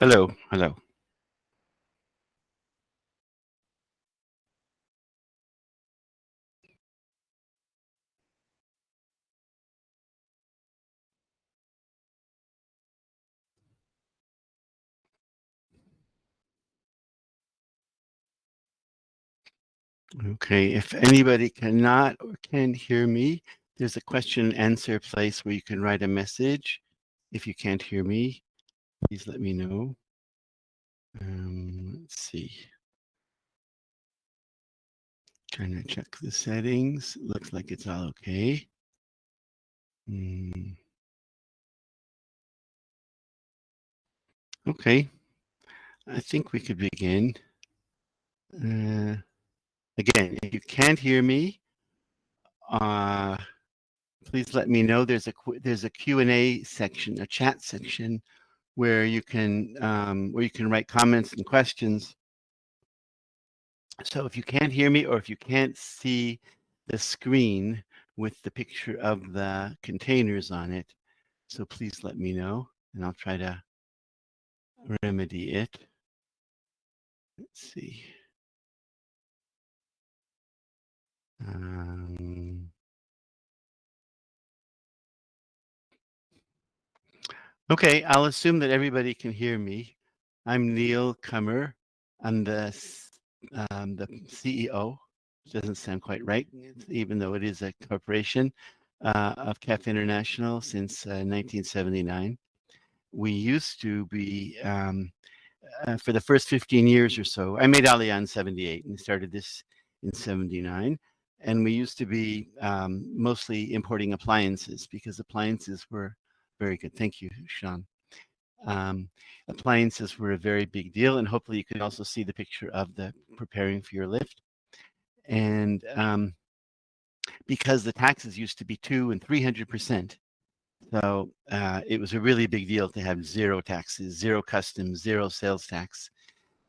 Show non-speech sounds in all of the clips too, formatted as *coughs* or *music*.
Hello, hello. Okay, if anybody cannot or can't hear me, there's a question and answer place where you can write a message. If you can't hear me, please let me know. Um, let's see. Trying to check the settings. Looks like it's all okay. Mm. Okay. I think we could begin. Uh, again, if you can't hear me, uh, please let me know. There's a there's a Q&A section, a chat section, where you can um, where you can write comments and questions. So if you can't hear me or if you can't see the screen with the picture of the containers on it, so please let me know and I'll try to remedy it. Let's see. Um, okay, I'll assume that everybody can hear me. I'm Neil Cummer. I'm the um, the CEO. Doesn't sound quite right, even though it is a corporation uh, of CAF International since uh, 1979. We used to be, um, uh, for the first 15 years or so, I made Aliyah in 78 and started this in 79. And we used to be um, mostly importing appliances because appliances were very good. Thank you, Sean. Um, appliances were a very big deal, and hopefully you can also see the picture of the preparing for your lift. And um, because the taxes used to be two and 300%, so uh, it was a really big deal to have zero taxes, zero customs, zero sales tax.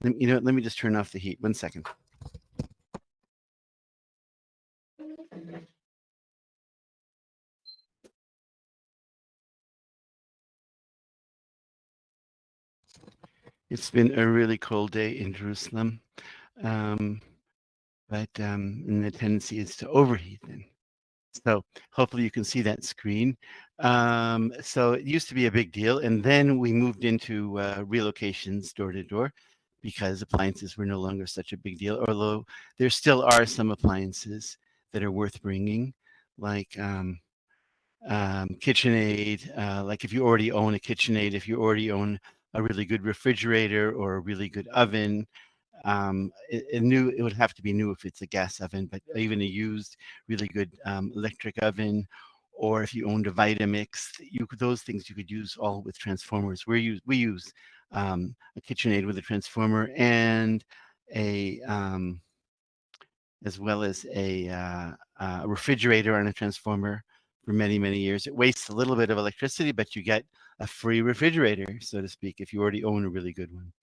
You know, let me just turn off the heat. One second. It's been a really cold day in Jerusalem, um, but um, and the tendency is to overheat then. So hopefully you can see that screen. Um, so it used to be a big deal, and then we moved into uh, relocations door to door because appliances were no longer such a big deal, although there still are some appliances that are worth bringing, like um, um, KitchenAid, uh, like if you already own a KitchenAid, if you already own a really good refrigerator or a really good oven. Um, it, it, new, it would have to be new if it's a gas oven, but even a used really good um, electric oven, or if you owned a Vitamix, you could, those things you could use all with transformers. We use we use um, a KitchenAid with a transformer and a um, as well as a, uh, a refrigerator on a transformer for many, many years. It wastes a little bit of electricity, but you get a free refrigerator, so to speak, if you already own a really good one.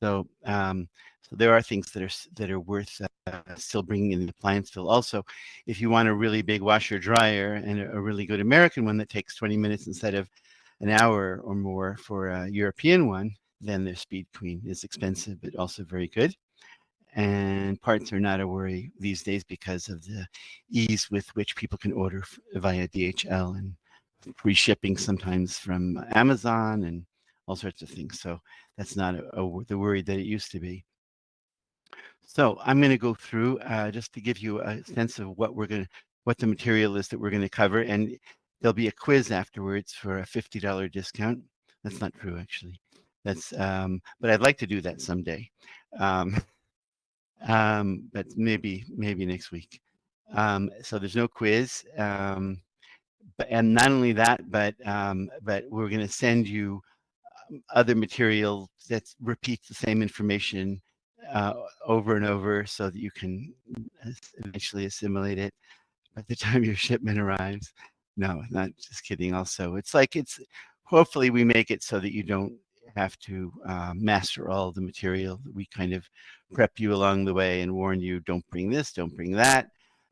So, um, so there are things that are that are worth uh, still bringing in the appliance fill. Also, if you want a really big washer dryer and a, a really good American one that takes 20 minutes instead of an hour or more for a European one, then the Speed Queen is expensive, but also very good and parts are not a worry these days because of the ease with which people can order via DHL and free shipping sometimes from Amazon and all sorts of things. So that's not a, a, the worry that it used to be. So I'm going to go through uh, just to give you a sense of what we're going to, what the material is that we're going to cover. And there'll be a quiz afterwards for a $50 discount. That's not true, actually. That's, um, but I'd like to do that someday. Um, *laughs* um, but maybe maybe next week. Um, so there's no quiz. Um, but, and not only that, but um, but we're going to send you um, other material that repeats the same information uh, over and over so that you can eventually assimilate it by the *laughs* time your shipment arrives. No, not just kidding. Also, it's like it's hopefully we make it so that you don't have to uh, master all the material. We kind of prep you along the way and warn you, don't bring this, don't bring that,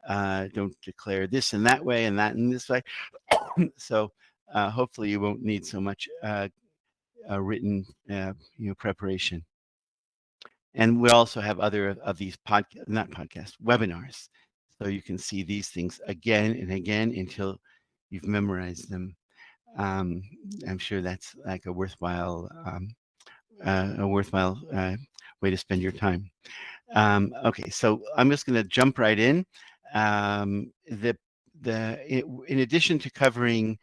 uh, don't declare this in that way and that in this way. *coughs* so uh, hopefully you won't need so much uh, a written uh, you know preparation. And we also have other of these pod not podcasts webinars, so you can see these things again and again until you've memorized them. Um, I'm sure that's like a worthwhile um, uh, a worthwhile uh, way to spend your time. Um, okay, so I'm just going to jump right in. Um, the the in addition to covering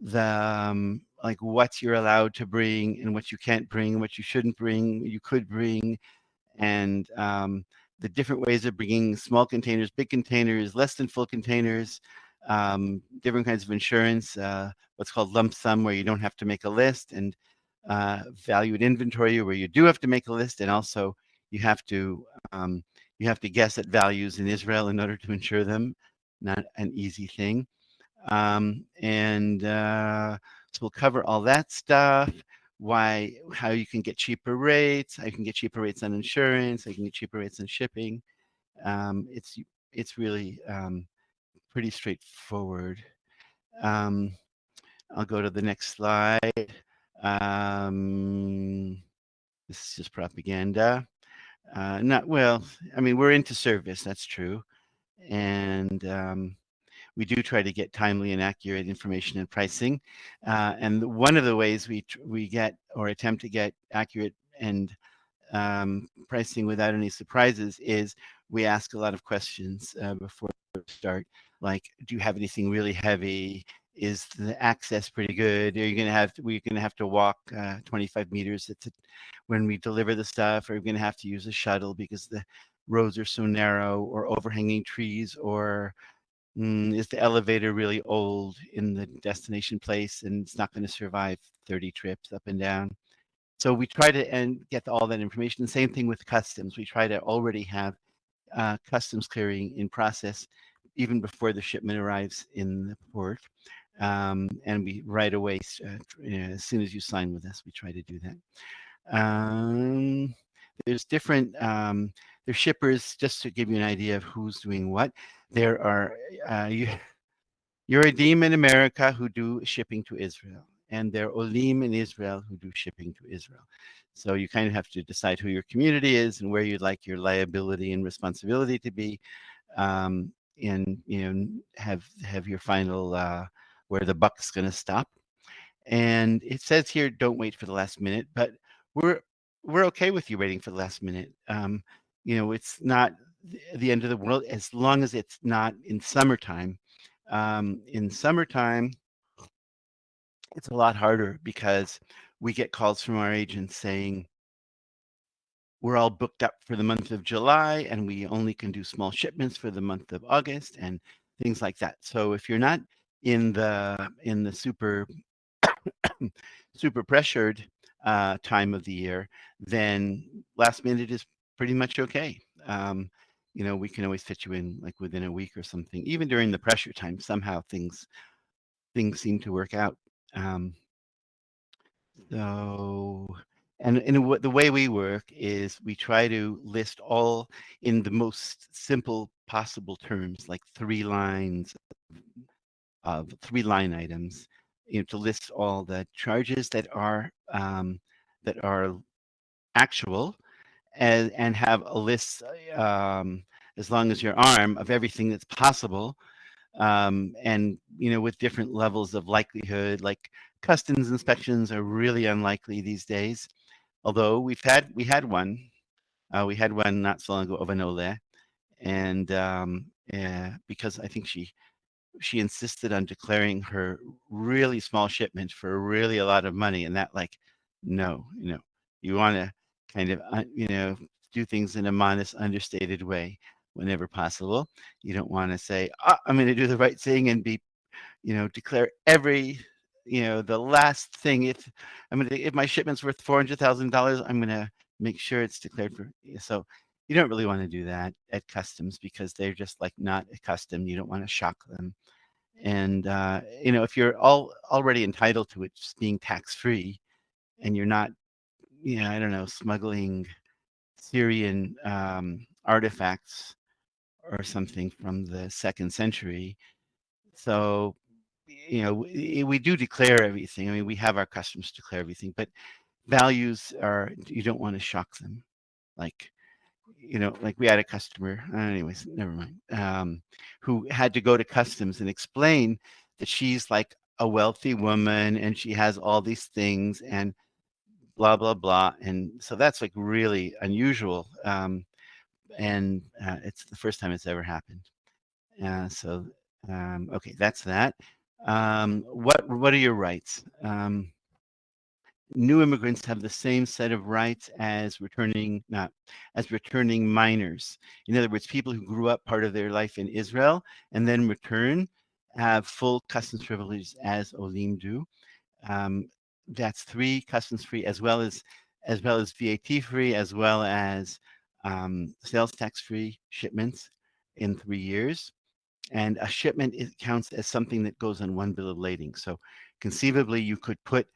the um, like what you're allowed to bring and what you can't bring, what you shouldn't bring, you could bring, and um, the different ways of bringing small containers, big containers, less than full containers, um, different kinds of insurance, uh, what's called lump sum, where you don't have to make a list, and uh, valued inventory, where you do have to make a list, and also you have to um, you have to guess at values in Israel in order to insure them. Not an easy thing. Um, and uh, so we'll cover all that stuff. Why, how you can get cheaper rates, I can get cheaper rates on insurance, I can get cheaper rates on shipping. Um, it's it's really um, pretty straightforward. Um, I'll go to the next slide. Um, this is just propaganda. Uh, not well. I mean, we're into service. That's true, and um, we do try to get timely and accurate information and pricing. Uh, and one of the ways we we get or attempt to get accurate and um, pricing without any surprises is we ask a lot of questions uh, before we start, like, do you have anything really heavy? Is the access pretty good? Are you going to have we're going to have to walk uh, 25 meters to, when we deliver the stuff? Are we going to have to use a shuttle because the roads are so narrow or overhanging trees or mm, is the elevator really old in the destination place and it's not going to survive 30 trips up and down? So we try to and get all that information. Same thing with customs. We try to already have uh, customs clearing in process even before the shipment arrives in the port. Um, and we right away, uh, as soon as you sign with us, we try to do that. Um, there's different, um, there's shippers, just to give you an idea of who's doing what. There are, uh, you, Yeredim in America who do shipping to Israel, and there are Olim in Israel who do shipping to Israel. So you kind of have to decide who your community is and where you'd like your liability and responsibility to be, um, and you know have have your final uh, where the buck's going to stop. And it says here, don't wait for the last minute, but we're we're okay with you waiting for the last minute. Um, you know, it's not the end of the world as long as it's not in summertime. Um, in summertime, it's a lot harder because we get calls from our agents saying, we're all booked up for the month of July and we only can do small shipments for the month of August and things like that. So if you're not in the in the super *coughs* super pressured uh, time of the year, then last minute is pretty much okay. Um, you know, we can always fit you in like within a week or something. Even during the pressure time, somehow things things seem to work out. Um, so, and in the way we work is we try to list all in the most simple possible terms, like three lines of three line items, you know, to list all the charges that are um, that are actual, and and have a list um, as long as your arm of everything that's possible, um, and you know with different levels of likelihood. Like customs inspections are really unlikely these days, although we've had we had one, uh, we had one not so long ago of an Ole, and um, yeah, because I think she she insisted on declaring her really small shipment for really a lot of money and that like no you know you want to kind of uh, you know do things in a modest understated way whenever possible. You don't want to say oh, i'm going to do the right thing and be you know declare every you know the last thing. If i'm going to if my shipment's worth four hundred thousand dollars i'm going to make sure it's declared for so you don't really want to do that at customs because they're just like not accustomed. You don't want to shock them. And, uh, you know, if you're all already entitled to it just being tax free and you're not, you know, I don't know, smuggling Syrian um, artifacts or something from the second century. So you know, we, we do declare everything. I mean, we have our customs declare everything, but values are, you don't want to shock them. Like, you know, like we had a customer, uh, anyways, never mind, um, who had to go to customs and explain that she's like a wealthy woman and she has all these things and blah, blah, blah. And so that's like really unusual. Um, and uh, it's the first time it's ever happened. Uh, so, um, okay, that's that. Um, what, what are your rights? Um, new immigrants have the same set of rights as returning not as returning minors. In other words people who grew up part of their life in israel and then return have full customs privileges as olim do. Um, that's three customs free as well as as well as vat free as well as um, sales tax free shipments in three years. And a shipment counts as something that goes on one bill of lading. So conceivably you could put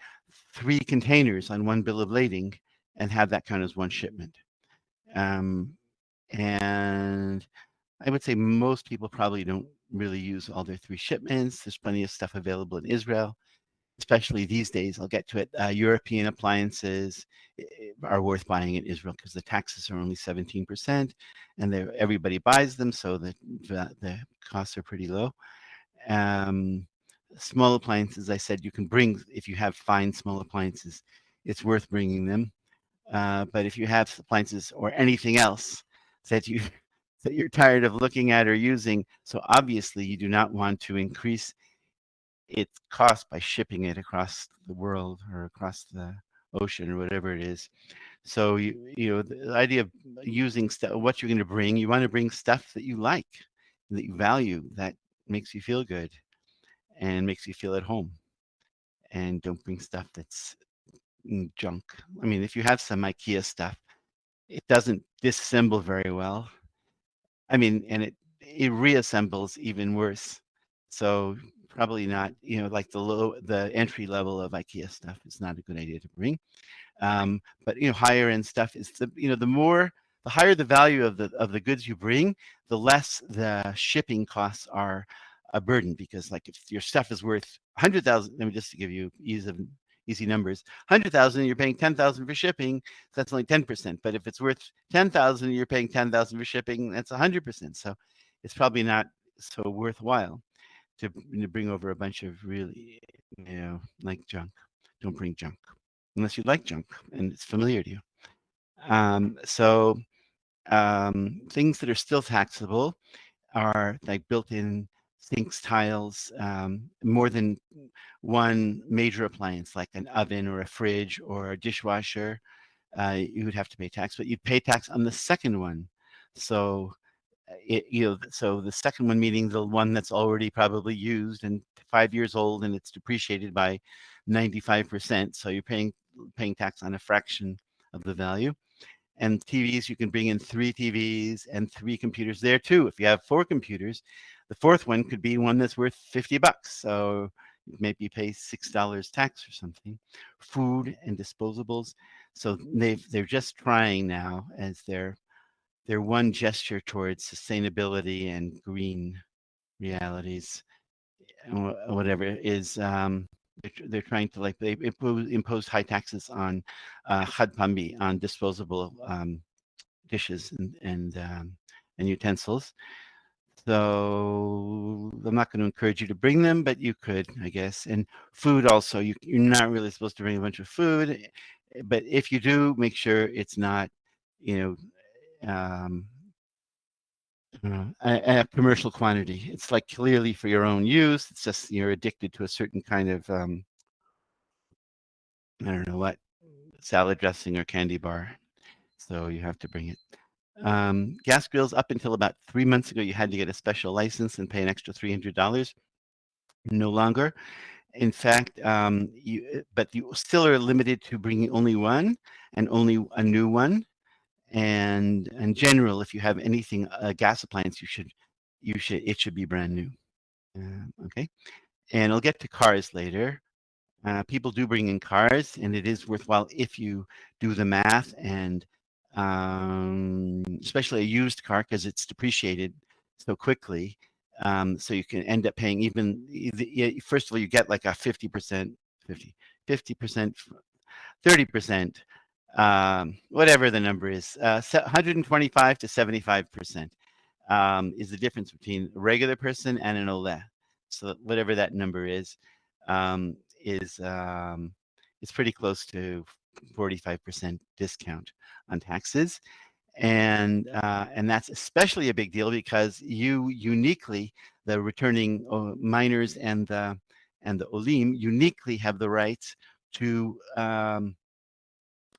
three containers on one bill of lading and have that count as one shipment. Um, and I would say most people probably don't really use all their three shipments. There's plenty of stuff available in Israel, especially these days. I'll get to it. Uh, European appliances eh, eh, are worth buying in Israel because the taxes are only 17% and everybody buys them, so the, the, the costs are pretty low. Um, small appliances, I said you can bring, if you have fine small appliances, it's worth bringing them. Uh, but if you have appliances or anything else that you *laughs* that you're tired of looking at or using, so obviously you do not want to increase its cost by shipping it across the world or across the ocean or whatever it is. So you you know the idea of using stuff, what you're going to bring, you want to bring stuff that you like, that you value, that makes you feel good and makes you feel at home. And don't bring stuff that's junk. I mean, if you have some IKEA stuff, it doesn't disassemble very well. I mean, and it it reassembles even worse. So probably not, you know, like the low, the entry level of IKEA stuff is not a good idea to bring. Um, but you know, higher end stuff is the, you know, the more, the higher the value of the of the goods you bring, the less the shipping costs are a burden because like if your stuff is worth 100,000, let me just to give you ease of easy numbers, 100,000, you're paying 10,000 for shipping, that's only 10%. But if it's worth 10,000, you're paying 10,000 for shipping, that's 100%. So it's probably not so worthwhile to, to bring over a bunch of really, you know, like junk. Don't bring junk unless you like junk and it's familiar to you. Um, so um, things that are still taxable are like built-in sinks, tiles, um, more than one major appliance like an oven or a fridge or a dishwasher, uh, you would have to pay tax, but you'd pay tax on the second one. So uh, it, you know, so the second one meaning the one that's already probably used and five years old and it's depreciated by 95%. So you're paying paying tax on a fraction of the value and TVs, you can bring in three TVs and three computers there too. If you have four computers, the fourth one could be one that's worth 50 bucks. So maybe pay $6 tax or something. Food and disposables. So they've, they're just trying now as their, their one gesture towards sustainability and green realities, whatever is, um, they're, trying to like, they impose, high taxes on uh, on disposable um, dishes and, and, um, and utensils. So I'm not going to encourage you to bring them, but you could, I guess. And food also, you, you're not really supposed to bring a bunch of food, eh, but if you do, make sure it's not, you know, um, uh, a, a, commercial quantity. It's like clearly for your own use. It's just you're addicted to a certain kind of, um, I don't know what, salad dressing or candy bar. So you have to bring it. Um, gas grills up until about three months ago, you had to get a special license and pay an extra $300. No longer. In fact, um, you, eh, but you still are limited to bringing only one and only a new one. And in general, if you have anything, a gas appliance, you should, you should, it should be brand new. Uh, okay. And I'll get to cars later. Uh, people do bring in cars and it is worthwhile if you do the math and um, especially a used car because it's depreciated so quickly. Um, so you can end up paying even, first of all, you get like a 50%, 50, 50%, 30%, um, whatever the number is, uh, 125 to 75% um, is the difference between a regular person and an OLE. So whatever that number is, um, is um, is pretty close to 45% discount on taxes. And uh, and that's especially a big deal because you uniquely, the returning uh, minors and the and the olim uniquely have the rights to um,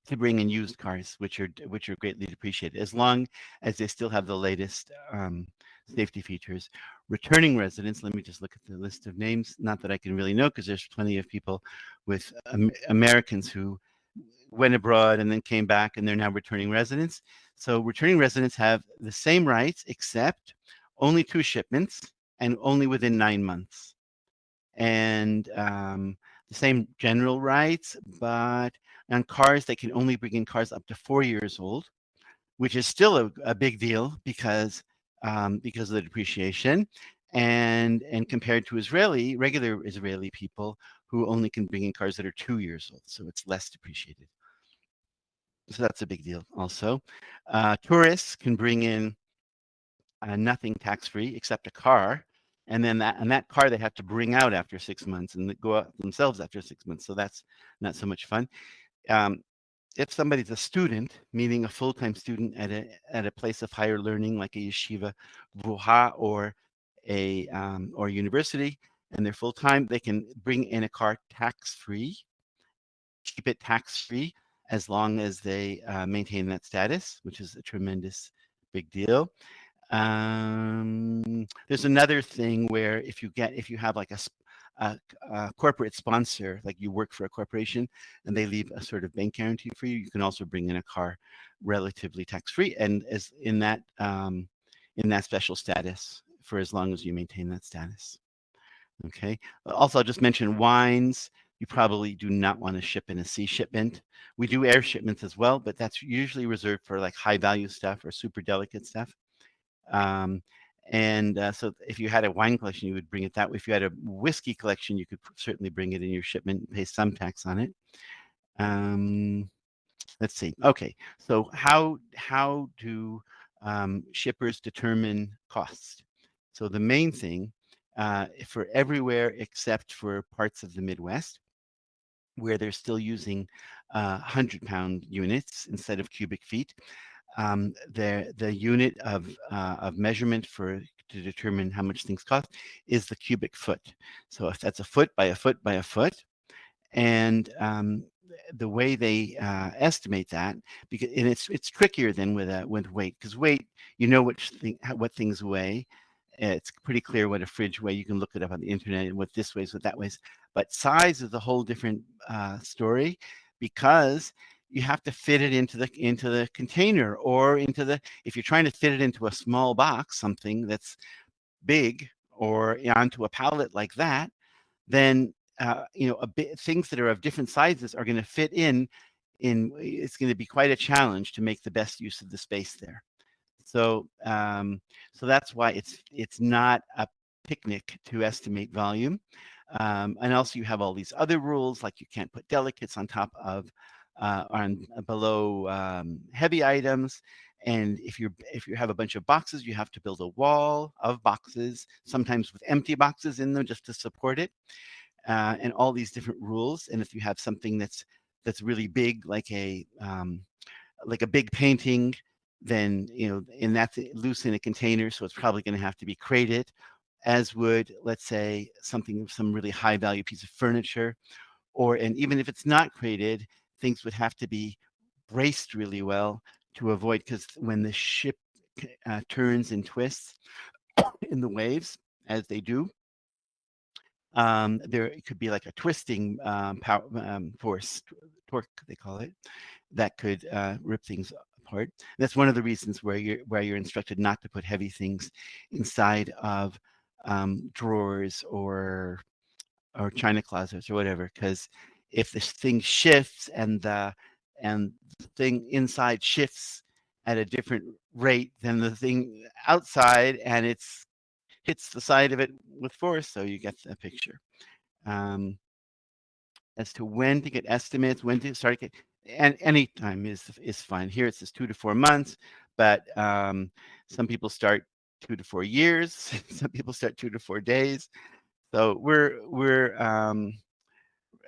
to bring in used cars, which are which are greatly depreciated, as long as they still have the latest um, safety features. Returning residents, let me just look at the list of names. Not that I can really know, because there's plenty of people with um, Americans who went abroad and then came back, and they're now returning residents. So returning residents have the same rights, except only two shipments and only within nine months. And um, the same general rights, but on cars, they can only bring in cars up to four years old, which is still a, a big deal because um, because of the depreciation. And and compared to Israeli, regular Israeli people who only can bring in cars that are two years old, so it's less depreciated. So that's a big deal also. Uh, tourists can bring in uh, nothing tax-free except a car and then that and that car they have to bring out after six months and go out themselves after six months so that's not so much fun um, if somebody's a student meaning a full-time student at a at a place of higher learning like a yeshiva vuha or a um, or university and they're full-time they can bring in a car tax-free keep it tax-free as long as they uh, maintain that status which is a tremendous big deal um, there's another thing where if you get if you have like a, a, a, corporate sponsor, like you work for a corporation and they leave a sort of bank guarantee for you, you can also bring in a car relatively tax free and as in that um, in that special status for as long as you maintain that status. Okay. Also, I'll just mention wines. You probably do not want to ship in a sea shipment. We do air shipments as well, but that's usually reserved for like high value stuff or super delicate stuff. Um, and uh, so if you had a wine collection, you would bring it that way. If you had a whiskey collection, you could certainly bring it in your shipment and pay some tax on it. Um, let's see. Okay, so how, how do um, shippers determine cost? So the main thing uh, for everywhere except for parts of the Midwest, where they're still using uh, 100 pound units instead of cubic feet, um, the the unit of uh, of measurement for to determine how much things cost is the cubic foot. So if that's a foot by a foot by a foot, and um, the way they uh, estimate that, because and it's it's trickier than with a, with weight, because weight you know which thing what things weigh. It's pretty clear what a fridge weighs. You can look it up on the internet and what this weighs, what that weighs. But size is a whole different uh, story because you have to fit it into the into the container or into the if you're trying to fit it into a small box something that's big or onto a pallet like that then uh, you know a bit things that are of different sizes are going to fit in in it's going to be quite a challenge to make the best use of the space there. So um, so that's why it's it's not a picnic to estimate volume um, and also you have all these other rules like you can't put delicates on top of uh, on uh, below um, heavy items. And if you if you have a bunch of boxes, you have to build a wall of boxes, sometimes with empty boxes in them just to support it, uh, and all these different rules. And if you have something that's that's really big, like a um, like a big painting, then you know, and that's loose in a container, so it's probably going to have to be crated, as would let's say something of some really high value piece of furniture, or and even if it's not crated, things would have to be braced really well to avoid because when the ship uh, turns and twists *coughs* in the waves as they do um, there could be like a twisting um, power um, force torque they call it that could uh, rip things apart. That's one of the reasons where you're where you're instructed not to put heavy things inside of um, drawers or or china closets or whatever because if this thing shifts and the and the thing inside shifts at a different rate than the thing outside and it's hits the side of it with force, so you get the picture. Um, as to when to get estimates, when to start get, and any time is is fine. Here it says two to four months, but um, some people start two to four years. *laughs* some people start two to four days. So we're we're um,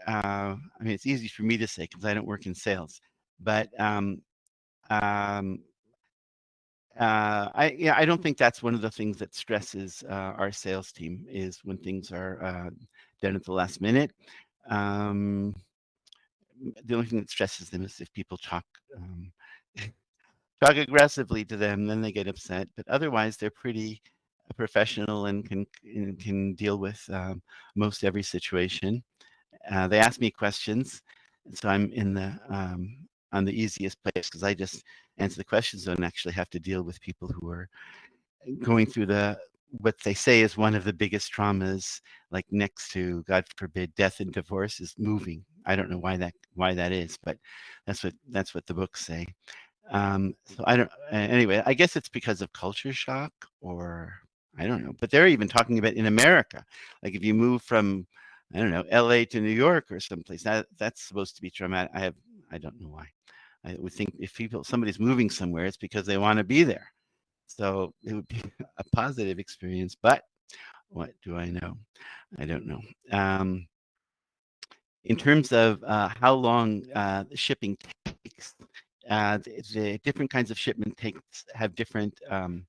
uh, I mean it's easy for me to say because I don't work in sales, but um, um, uh, I yeah I don't think that's one of the things that stresses uh, our sales team is when things are uh, done at the last minute. Um, the only thing that stresses them is if people talk um, *laughs* talk aggressively to them, then they get upset. But otherwise, they're pretty professional and can can deal with um, most every situation. Uh, they ask me questions, so I'm in the um, on the easiest place because I just answer the questions and actually have to deal with people who are going through the what they say is one of the biggest traumas, like next to God forbid death and divorce, is moving. I don't know why that why that is, but that's what that's what the books say. Um, so I don't. Anyway, I guess it's because of culture shock, or I don't know. But they're even talking about in America, like if you move from I don't know L.A. to New York or someplace, that that's supposed to be traumatic. I have I don't know why. I would think if people somebody's moving somewhere, it's because they want to be there. So it would be *laughs* a positive experience. But what do I know? I don't know. Um, in terms of uh, how long uh, shipping takes, uh, the, different kinds of shipment takes have different um,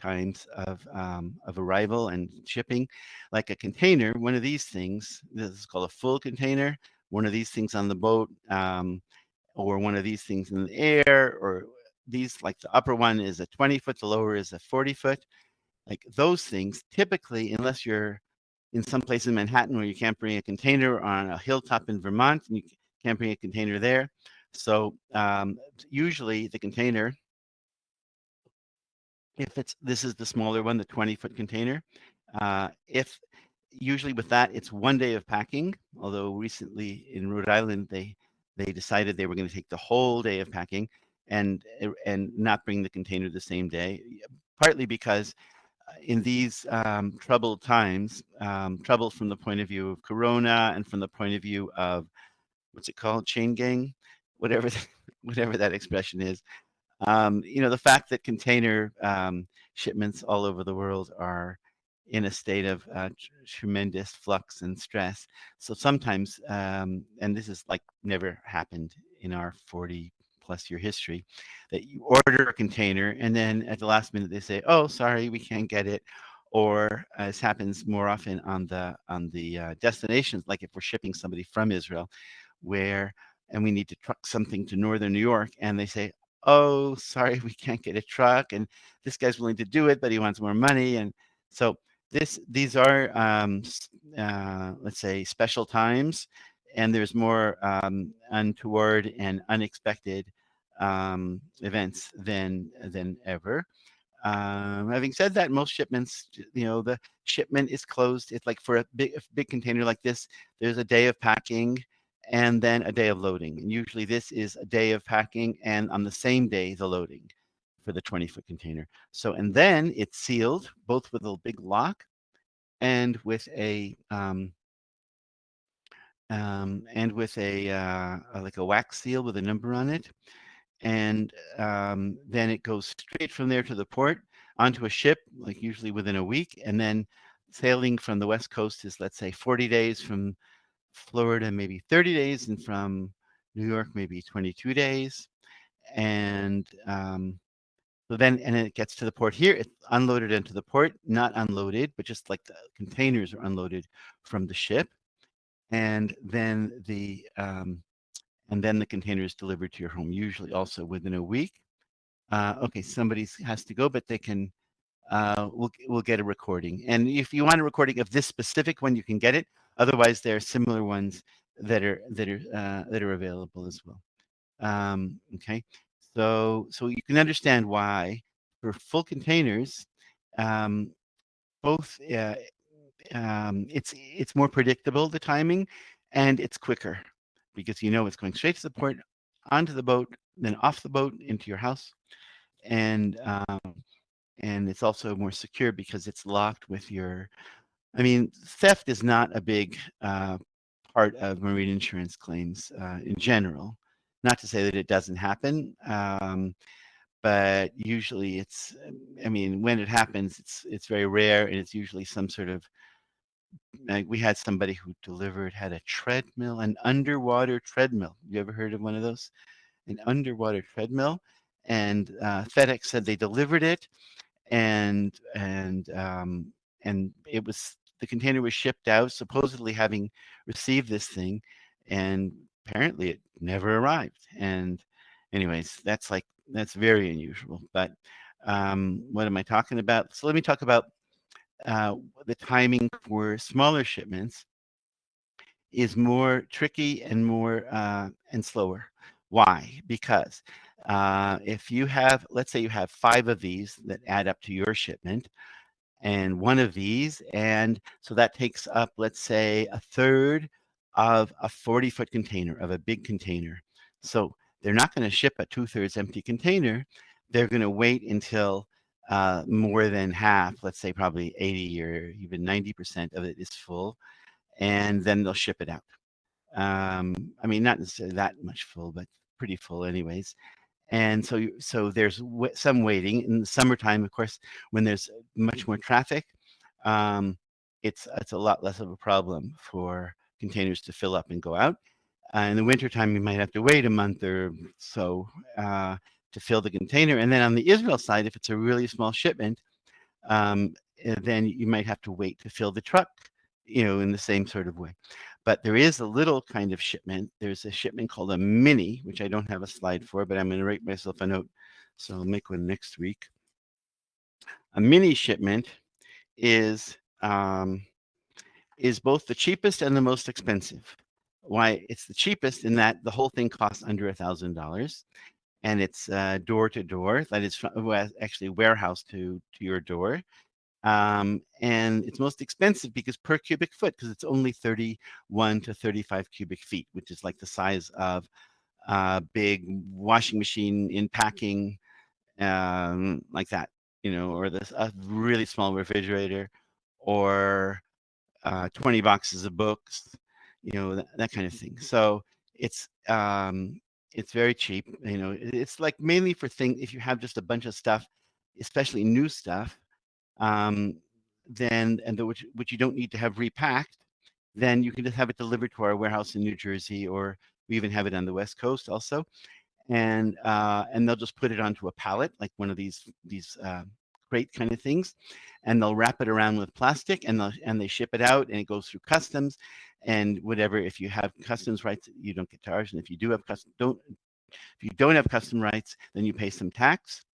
times of um, of arrival and shipping. Like a container, one of these things, this is called a full container. One of these things on the boat, um, or one of these things in the air, or these like the upper one is a 20 foot, the lower is a 40 foot. Like those things, typically, unless you're in some place in Manhattan where you can't bring a container on a hilltop in Vermont and you can't bring a container there. So um, usually the container, if it's this is the smaller one, the 20 foot container, uh, if usually with that it's one day of packing. Although recently in Rhode Island they they decided they were going to take the whole day of packing and and not bring the container the same day, partly because in these um, troubled times, um, trouble from the point of view of Corona and from the point of view of what's it called, chain gang, whatever, *laughs* whatever that expression is. Um, you know, the fact that container um, shipments all over the world are in a state of uh, tremendous flux and stress. So sometimes, um, and this is like never happened in our 40 plus year history that you order a container and then at the last minute they say, oh, sorry, we can't get it. Or as happens more often on the on the uh, destinations, like if we're shipping somebody from Israel, where and we need to truck something to northern New York, and they say, "Oh, sorry, *laughs* we can't get a truck," and this guy's willing to do it, but he wants more money, and so this these are um, uh, let's say special times, and there's more um, untoward and unexpected um, events than than ever. Um, having said that, most shipments, you know, the shipment is closed. It's like for a big, a big container like this, there's a day of packing and then a day of loading. And usually this is a day of packing and on the same day, the loading for the 20 foot container. So, and then it's sealed both with a big lock and with a, um, um, and with a, uh, like a wax seal with a number on it and um, then it goes straight from there to the port onto a ship, like usually within a week, and then sailing from the west coast is let's say 40 days from Florida, maybe 30 days, and from New York, maybe 22 days, and um, so then and it gets to the port here. It's unloaded into the port, not unloaded, but just like the containers are unloaded from the ship, and then the um, and then the container is delivered to your home, usually also within a week. Uh, okay, somebody has to go, but they can, uh, we'll, we'll get a recording. And if you want a recording of this specific one, you can get it. Otherwise, there are similar ones that are that are uh, that are available as well. Um, okay, so so you can understand why for full containers, um, both uh, um, it's it's more predictable the timing, and it's quicker because you know it's going straight to the port, onto the boat, then off the boat into your house. And um, and it's also more secure because it's locked with your I mean, theft is not a big uh, part of marine insurance claims uh, in general. Not to say that it doesn't happen, um, but usually it's, I mean, when it happens, it's it's very rare, and it's usually some sort of. Like we had somebody who delivered had a treadmill, an underwater treadmill. You ever heard of one of those? An underwater treadmill, and uh, FedEx said they delivered it, and and um, and it was the container was shipped out, supposedly having received this thing, and apparently it never arrived. And anyways, that's like that's very unusual. But um, what am I talking about? So let me talk about uh, the timing for smaller shipments is more tricky and more uh, and slower. Why? Because uh, if you have, let's say you have five of these that add up to your shipment, and one of these. And so that takes up, let's say, a third of a 40 foot container, of a big container. So they're not going to ship a two thirds empty container. They're going to wait until uh, more than half, let's say probably 80 or even 90% of it is full, and then they'll ship it out. Um, I mean, not necessarily that much full, but pretty full anyways and so so there's some waiting. In the summertime of course when there's much more traffic um, it's it's a lot less of a problem for containers to fill up and go out. Uh, in the wintertime you might have to wait a month or so uh, to fill the container and then on the Israel side if it's a really small shipment um, eh, then you might have to wait to fill the truck you know in the same sort of way but there is a little kind of shipment. There's a shipment called a mini, which I don't have a slide for, but I'm going to write myself a note. So I'll make one next week. A mini shipment is um, is both the cheapest and the most expensive. Why? It's the cheapest in that the whole thing costs under a thousand dollars, and it's uh, door to door. That is actually warehouse to to your door. Um, and it's most expensive because per cubic foot, because it's only 31 to 35 cubic feet, which is like the size of a big washing machine in packing, um, like that, you know, or this a really small refrigerator, or uh, 20 boxes of books, you know, that, that kind of thing. So it's um, it's very cheap. You know, it's like mainly for things if you have just a bunch of stuff, especially new stuff um, then and the, which which you don't need to have repacked, then you can just have it delivered to our warehouse in New Jersey, or we even have it on the West Coast also, and uh, and they'll just put it onto a pallet like one of these these uh, crate kind of things, and they'll wrap it around with plastic and they and they ship it out and it goes through customs, and whatever. If you have customs rights, you don't get charged, and if you do have custom don't if you don't have custom rights, then you pay some tax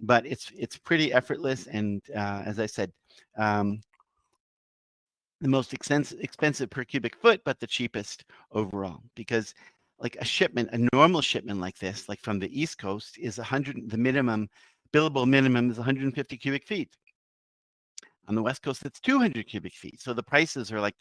but it's it's pretty effortless. And uh, as I said, um, the most expensive expensive per cubic foot, but the cheapest overall because like a shipment, a normal shipment like this, like from the East Coast, is 100. The minimum billable minimum is 150 cubic feet. On the West Coast, it's 200 cubic feet. So the prices are like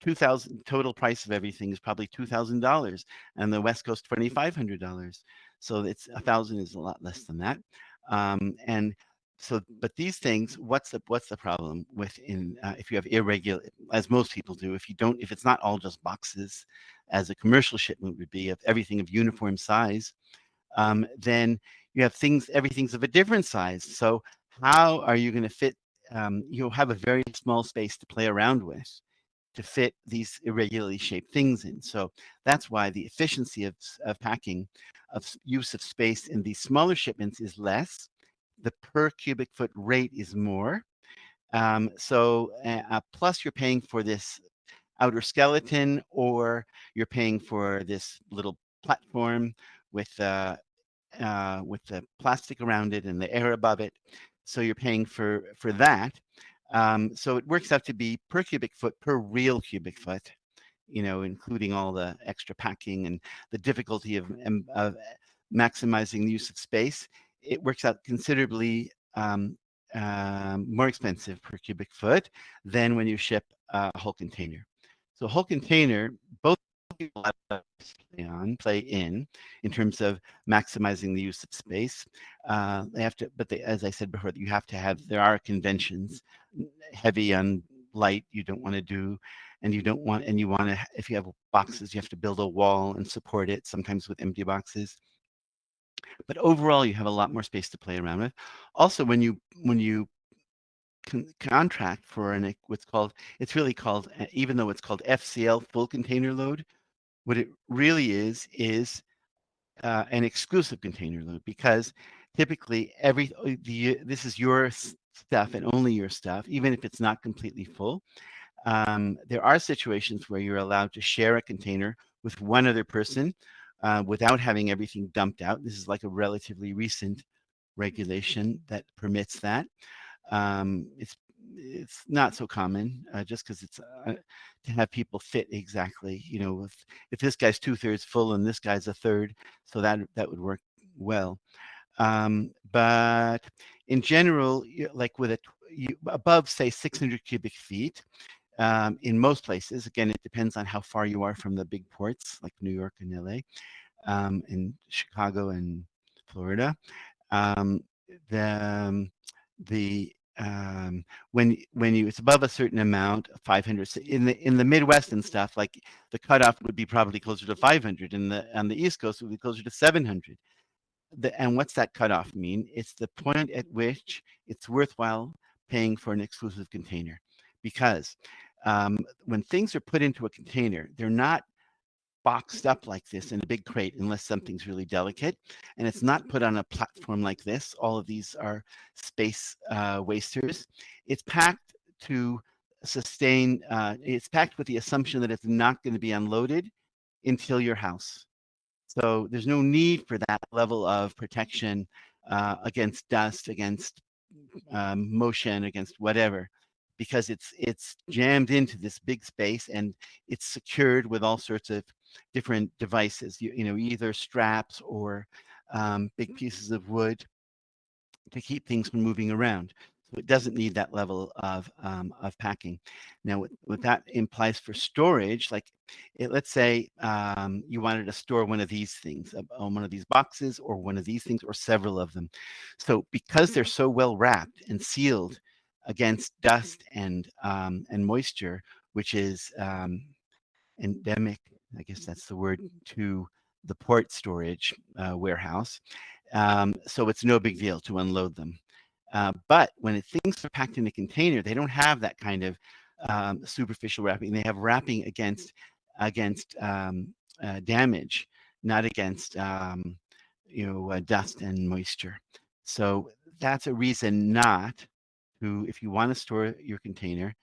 2000 total price of everything is probably $2,000 and the West Coast $2,500. So it's a thousand is a lot less than that. Um, and so, but these things, what's the what's the problem with in uh, if you have irregular, as most people do, if you don't, if it's not all just boxes, as a commercial shipment would be of everything of uniform size, um, then you have things, everything's of a different size. So how are you going to fit? Um, you'll have a very small space to play around with to fit these irregularly shaped things in. So that's why the efficiency of, of packing, of use of space in these smaller shipments is less. The per cubic foot rate is more. Um, so uh, plus you're paying for this outer skeleton or you're paying for this little platform with uh, uh, with the plastic around it and the air above it. So you're paying for for that. Um, so it works out to be per cubic foot per real cubic foot, you know, including all the extra packing and the difficulty of, of maximizing the use of space. It works out considerably um, uh, more expensive per cubic foot than when you ship a whole container. So a whole container, both play on, play in, in terms of maximizing the use of space. Uh, they have to, but they, as I said before, you have to have, there are conventions, heavy on light you don't want to do, and you don't want, and you want to, if you have boxes, you have to build a wall and support it, sometimes with empty boxes. But overall, you have a lot more space to play around with. Also, when you, when you con contract for an what's called it's really called even though it's called FCL full container load what it really is is uh, an exclusive container load because typically every uh, the this is your stuff and only your stuff even if it's not completely full. Um, there are situations where you're allowed to share a container with one other person uh, without having everything dumped out. This is like a relatively recent regulation that permits that. Um, it's it's not so common uh, just because it's uh, to have people fit exactly you know if if this guy's two-thirds full and this guy's a third so that that would work well. Um, but in general like with a you, above say 600 cubic feet um, in most places again it depends on how far you are from the big ports like New York and LA um, and Chicago and Florida um, the um, the um, when when you it's above a certain amount 500 in the in the midwest and stuff like the cutoff would be probably closer to 500 and the on the east coast would be closer to 700 the, and what's that cutoff mean? It's the point at which it's worthwhile paying for an exclusive container. Because um, when things are put into a container they're not boxed up like this in a big crate unless something's really delicate. And it's not put on a platform like this. All of these are space uh, wasters. It's packed to sustain, uh, it's packed with the assumption that it's not going to be unloaded until your house. So there's no need for that level of protection uh, against dust, against um, motion, against whatever because it's it's jammed into this big space and it's secured with all sorts of different devices you, you know either straps or um, big pieces of wood to keep things from moving around. So it doesn't need that level of um, of packing. Now what, what that implies for storage like it, let's say um, you wanted to store one of these things on one of these boxes or one of these things or several of them. So because they're so well wrapped and sealed against dust and um, and moisture, which is um, endemic. I guess that's the word to the port storage uh, warehouse. Um, so it's no big deal to unload them. Uh, but when it, things are packed in a container, they don't have that kind of um, superficial wrapping. They have wrapping against against um, uh, damage, not against um, you know uh, dust and moisture. So that's a reason not to, if you want to store your container,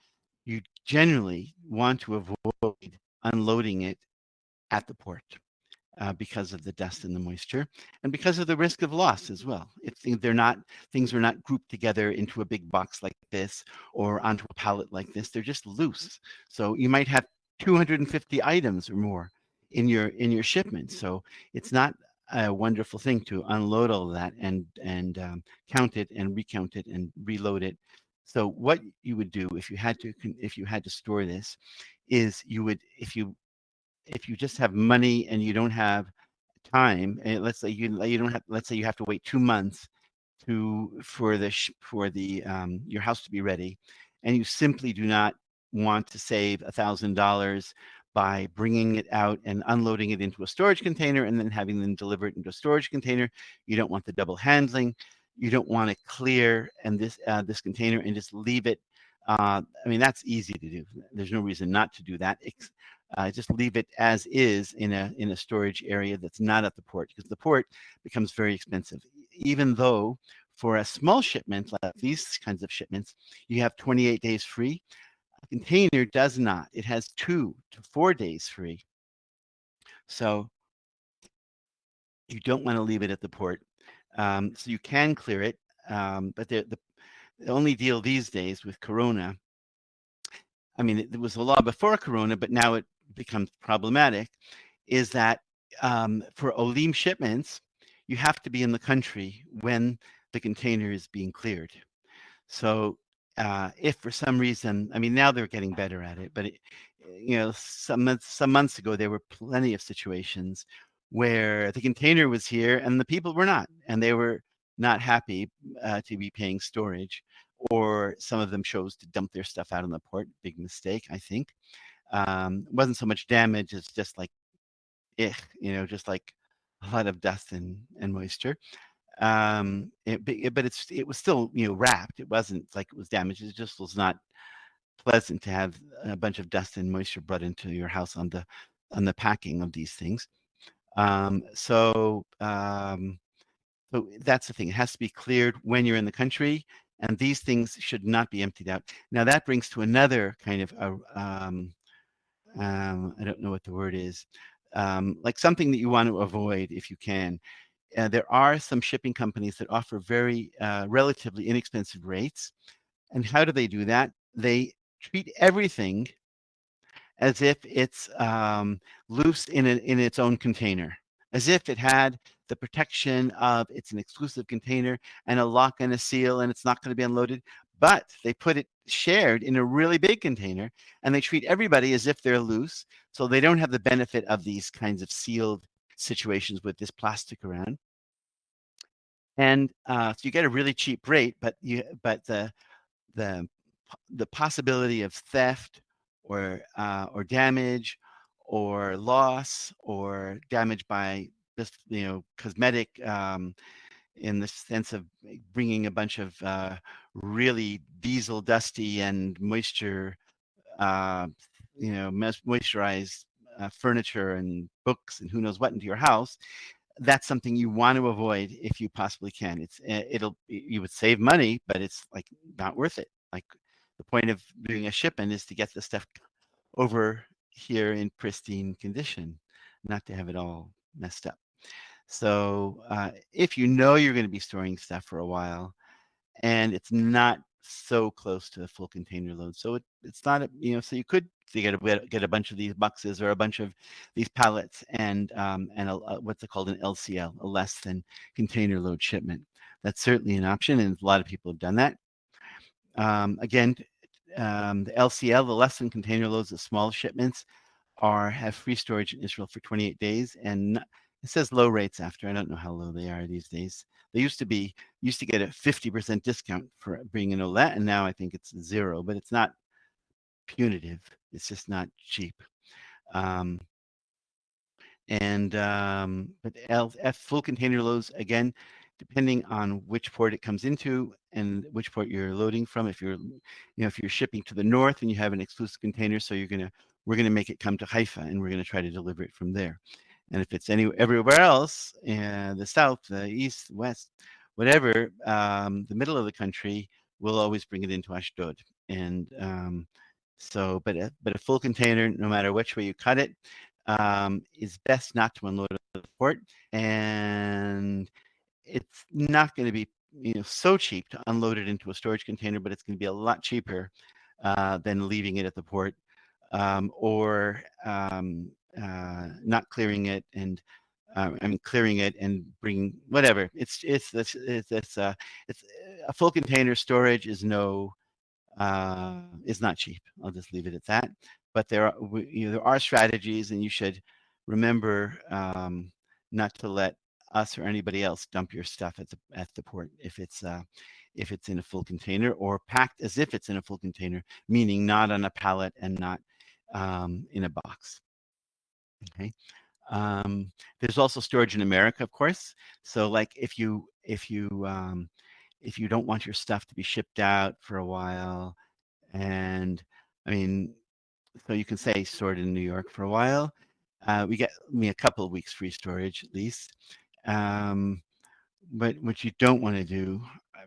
you generally want to avoid unloading it at the port uh, because of the dust and the moisture and because of the risk of loss as well. If they're not, things are not grouped together into a big box like this or onto a pallet like this, they're just loose. So you might have 250 items or more in your in your shipment. So it's not a wonderful thing to unload all that and and um, count it and recount it and reload it. So what you would do if you had to if you had to store this is you would if you if you just have money and you don't have time and eh, let's say you you don't have let's say you have to wait two months to for the for the um, your house to be ready and you simply do not want to save a thousand dollars by bringing it out and unloading it into a storage container and then having them deliver it into a storage container. You don't want the double handling. You don't want to clear and this uh, this container and just leave it. Uh, I mean, that's easy to do. There's no reason not to do that. Uh, just leave it as is in a in a storage area that's not at the port because the port becomes very expensive. Even though for a small shipment like these kinds of shipments, you have 28 days free a container does not. It has two to four days free. So you don't want to leave it at the port. Um, so you can clear it, um, but the, the, the only deal these days with Corona, I mean, it, was a law before Corona, but now it becomes problematic, is that um, for Olim shipments, you have to be in the country when the container is being cleared. So uh, if for some reason, I mean, now they're getting better at it, but it, you know, some months, some months ago, there were plenty of situations where the container was here and the people were not, and they were not happy uh, to be paying storage, or some of them chose to dump their stuff out on the port. Big mistake, I think. Um, wasn't so much damage; it's just like, you know, just like a lot of dust and and moisture. Um, it, but it's it was still you know wrapped. It wasn't like it was damaged. It just was not pleasant to have a bunch of dust and moisture brought into your house on the on the packing of these things. Um, so um, so that's the thing. It has to be cleared when you're in the country, and these things should not be emptied out. Now that brings to another kind of a, um, um, I don't know what the word is, um, like something that you want to avoid if you can. Uh, there are some shipping companies that offer very uh, relatively inexpensive rates. And how do they do that? They treat everything as if it's um, loose in, a, in its own container, as if it had the protection of it's an exclusive container and a lock and a seal and it's not going to be unloaded. But they put it shared in a really big container and they treat everybody as if they're loose. So they don't have the benefit of these kinds of sealed situations with this plastic around. And uh, so you get a really cheap rate, but you but the the the possibility of theft or uh, or damage or loss or damage by just you know cosmetic um, in the sense of bringing a bunch of uh, really diesel dusty and moisture uh, you know moisturized uh, furniture and books and who knows what into your house that's something you want to avoid if you possibly can it's eh, it'll you would save money but it's like not worth it like the point of doing a shipment is to get the stuff over here in pristine condition, not to have it all messed up. So uh, if you know you're going to be storing stuff for a while and it's not so close to a full container load, so it, it's not, a, you know, so you could you get a, get a bunch of these boxes or a bunch of these pallets and um, and a, a, what's it called an LCL, a less than container load shipment. That's certainly an option, and a lot of people have done that. Um, again, um, the LCL, the less than container loads, the small shipments, are have free storage in Israel for 28 days, and it says low rates after. I don't know how low they are these days. They used to be used to get a 50% discount for being an oleh, and now I think it's zero. But it's not punitive. It's just not cheap. Um, and um, but L, F full container loads again depending on which port it comes into and which port you're loading from. If you're, you know, if you're shipping to the north and you have an exclusive container, so you're gonna, we're gonna make it come to Haifa and we're gonna try to deliver it from there. And if it's any everywhere else, the south, the east, west, whatever, um, the middle of the country, we'll always bring it into Ashdod. And um, so, but a, but a full container, no matter which way you cut it, um, is best not to unload at the port. And it's not going to be you know so cheap to unload it into a storage container, but it's going to be a lot cheaper uh, than leaving it at the port um, or um, uh, not clearing it and uh, I mean clearing it and bringing whatever. It's it's it's it's, it's, uh, it's a full container storage is no uh, is not cheap. I'll just leave it at that. But there are you know, there are strategies, and you should remember um, not to let us or anybody else dump your stuff at the at the port if it's uh, if it's in a full container or packed as if it's in a full container, meaning not on a pallet and not um, in a box. Okay. Um, there's also storage in America, of course. So like if you if you um, if you don't want your stuff to be shipped out for a while, and I mean, so you can say stored in New York for a while. Uh, we get me a couple of weeks free storage at least. Um, but what you don't want to do,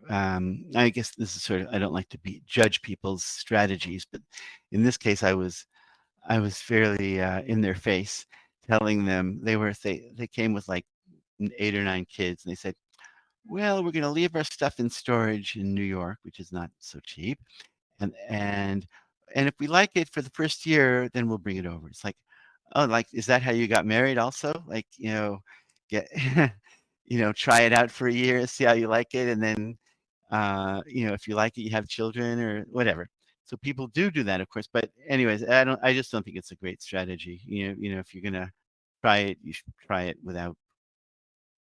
um, I guess this is sort of, I don't like to be judge people's strategies, but in this case, I was, I was fairly uh, in their face telling them they were, they, they came with like eight or nine kids and they said, well, we're going to leave our stuff in storage in New York, which is not so cheap. And, and, and if we like it for the first year, then we'll bring it over. It's like, oh, like, is that how you got married also? Like, you know, get *laughs* you know try it out for a year see how you like it and then uh you know if you like it you have children or whatever so people do do that, of course. But anyways, I don't. I just don't think it's a great strategy. You know, you know, if you're gonna try it, you should try it without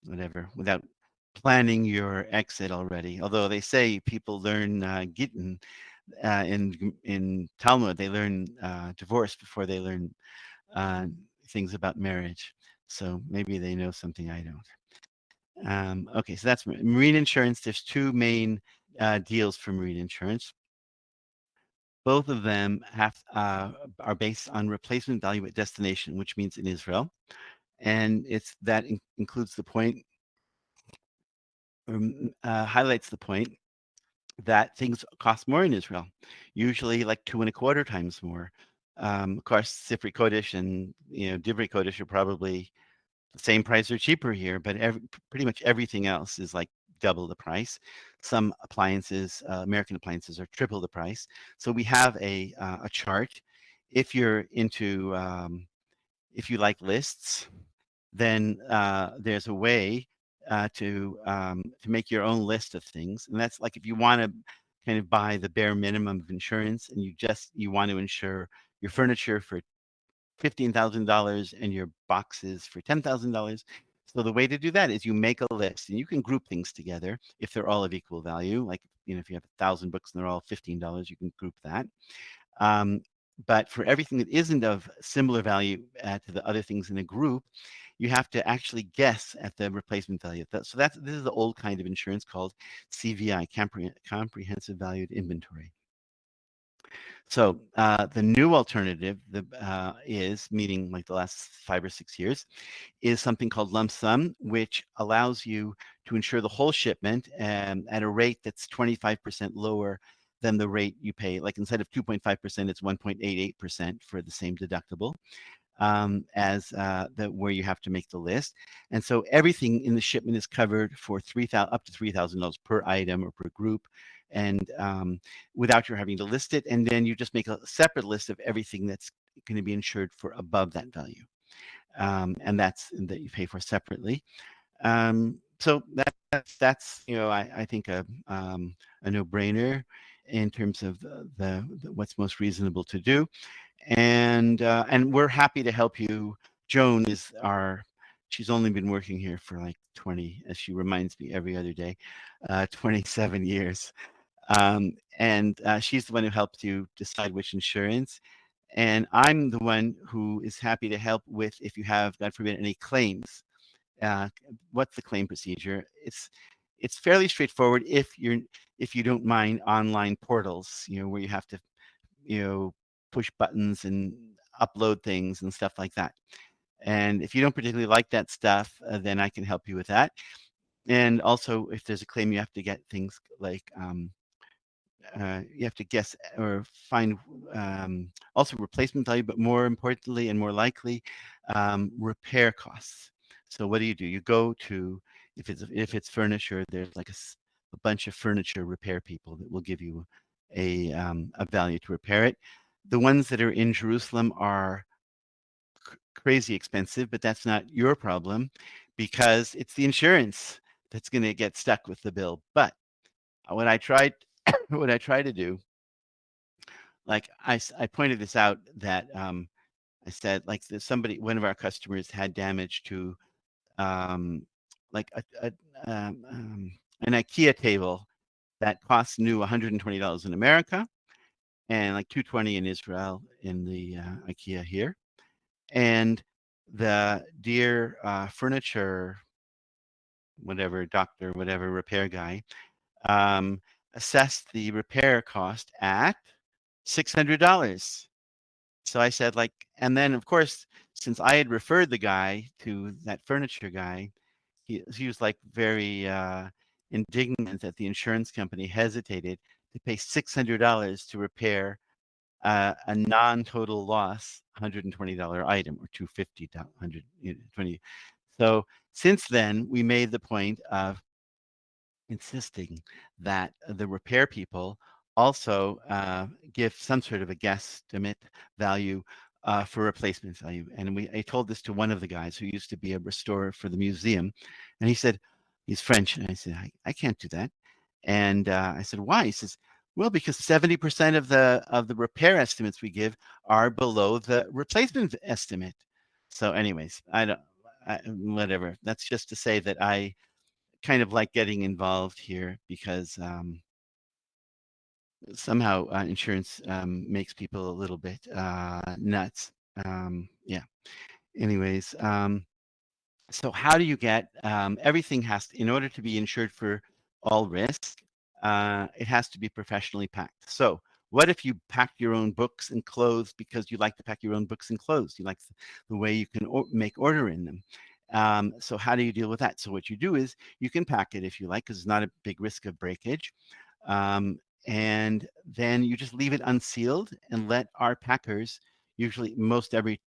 whatever, without planning your exit already. Although they say people learn uh, Gittin uh, in in Talmud, they learn uh, divorce before they learn uh, things about marriage. So maybe they know something I don't. Um, okay, so that's marine insurance. There's two main uh, deals for marine insurance. Both of them have uh, are based on replacement value at destination, which means in Israel, and it's that in includes the point, um, uh, highlights the point that things cost more in Israel, usually like two and a quarter times more. Um, of course, Sifri Kodesh and you know Divrei Kodesh are probably the same price or cheaper here, but every, pretty much everything else is like double the price. Some appliances, uh, American appliances, are triple the price. So we have a uh, a chart. If you're into, um, if you like lists, then uh, there's a way uh, to um, to make your own list of things, and that's like if you want to kind of buy the bare minimum of insurance, and you just you want to insure your furniture for fifteen thousand dollars and your boxes for ten thousand dollars. So the way to do that is you make a list, and you can group things together if they're all of equal value. Like you know, if you have a thousand books and they're all fifteen dollars, you can group that. Um, but for everything that isn't of similar value uh, to the other things in a group, you have to actually guess at the replacement value. So that's this is the old kind of insurance called CVI, Comprehensive Valued Inventory. So uh, the new alternative the, uh, is, meaning like the last five or six years, is something called lump sum, which allows you to insure the whole shipment um, at a rate that's 25% lower than the rate you pay. Like instead of 2.5%, it's 1.88% for the same deductible um, as uh, the where you have to make the list. And so everything in the shipment is covered for three thousand up to three thousand dollars per item or per group, and um, without your having to list it. And then you just make a separate list of everything that's going to be insured for above that value, um, and that's that you pay for separately. Um, so that, that's that's you know I, I think a um, a no-brainer in terms of the, the, the, what's most reasonable to do and uh, and we're happy to help you. Joan is our. She's only been working here for like 20, as she reminds me every other day, uh, 27 years. Um, and uh, she's the one who helped you decide which insurance. And I'm the one who is happy to help with if you have, God forbid, any claims. Uh, what's the claim procedure? It's it's fairly straightforward if you're if you don't mind online portals, you know, where you have to, you know, push buttons and upload things and stuff like that. And if you don't particularly like that stuff, uh, then I can help you with that. And also, if there's a claim, you have to get things like um, uh, you have to guess or find um, also replacement value, but more importantly and more likely, um, repair costs. So what do you do? You go to if it's if it's furniture, there's like a, a bunch of furniture repair people that will give you a um, a value to repair it the ones that are in Jerusalem are crazy expensive, but that's not your problem because it's the insurance that's going to get stuck with the bill. But uh, what I tried, *coughs* what I try to do, like I, I pointed this out that um, I said like somebody, one of our customers had damage to um, like a, a um, um an IKEA table that costs new $120 in America and like 220 in Israel in the uh, IKEA here. And the dear uh, furniture, whatever doctor, whatever repair guy, um, assessed the repair cost at $600. So I said, like, and then of course, since I had referred the guy to that furniture guy, he, he was like very uh, indignant that the insurance company hesitated to pay $600 to repair uh, a non-total loss $120 item or 250 120 so since then we made the point of insisting that the repair people also uh, give some sort of a guesstimate value uh, for replacement value. And we, I told this to one of the guys who used to be a restorer for the museum, and he said, he's French, and I said, I, I can't do that. And uh, I said, why? He says, Well, because 70% of the of the repair estimates we give are below the replacement estimate. So anyways, I don't, I, whatever. That's just to say that I kind of like getting involved here because um, somehow uh, insurance um, makes people a little bit uh, nuts. Um, yeah. Anyways, um, so how do you get um, everything has to, in order to be insured for all risk, Uh, it has to be professionally packed. So what if you pack your own books and clothes because you like to pack your own books and clothes? You like the way you can make order in them. Um, so how do you deal with that? So what you do is you can pack it if you like, because it's not a big risk of breakage. Um, and then you just leave it unsealed and let our packers, usually most every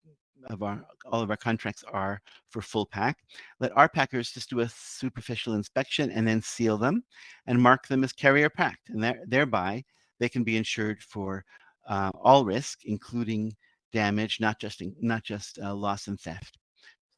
of our all of our contracts are for full pack. Let our packers just do a superficial inspection and then seal them and mark them as carrier packed. And there, thereby they can be insured for uh, all risk, including damage, not just in, not just uh, loss and theft.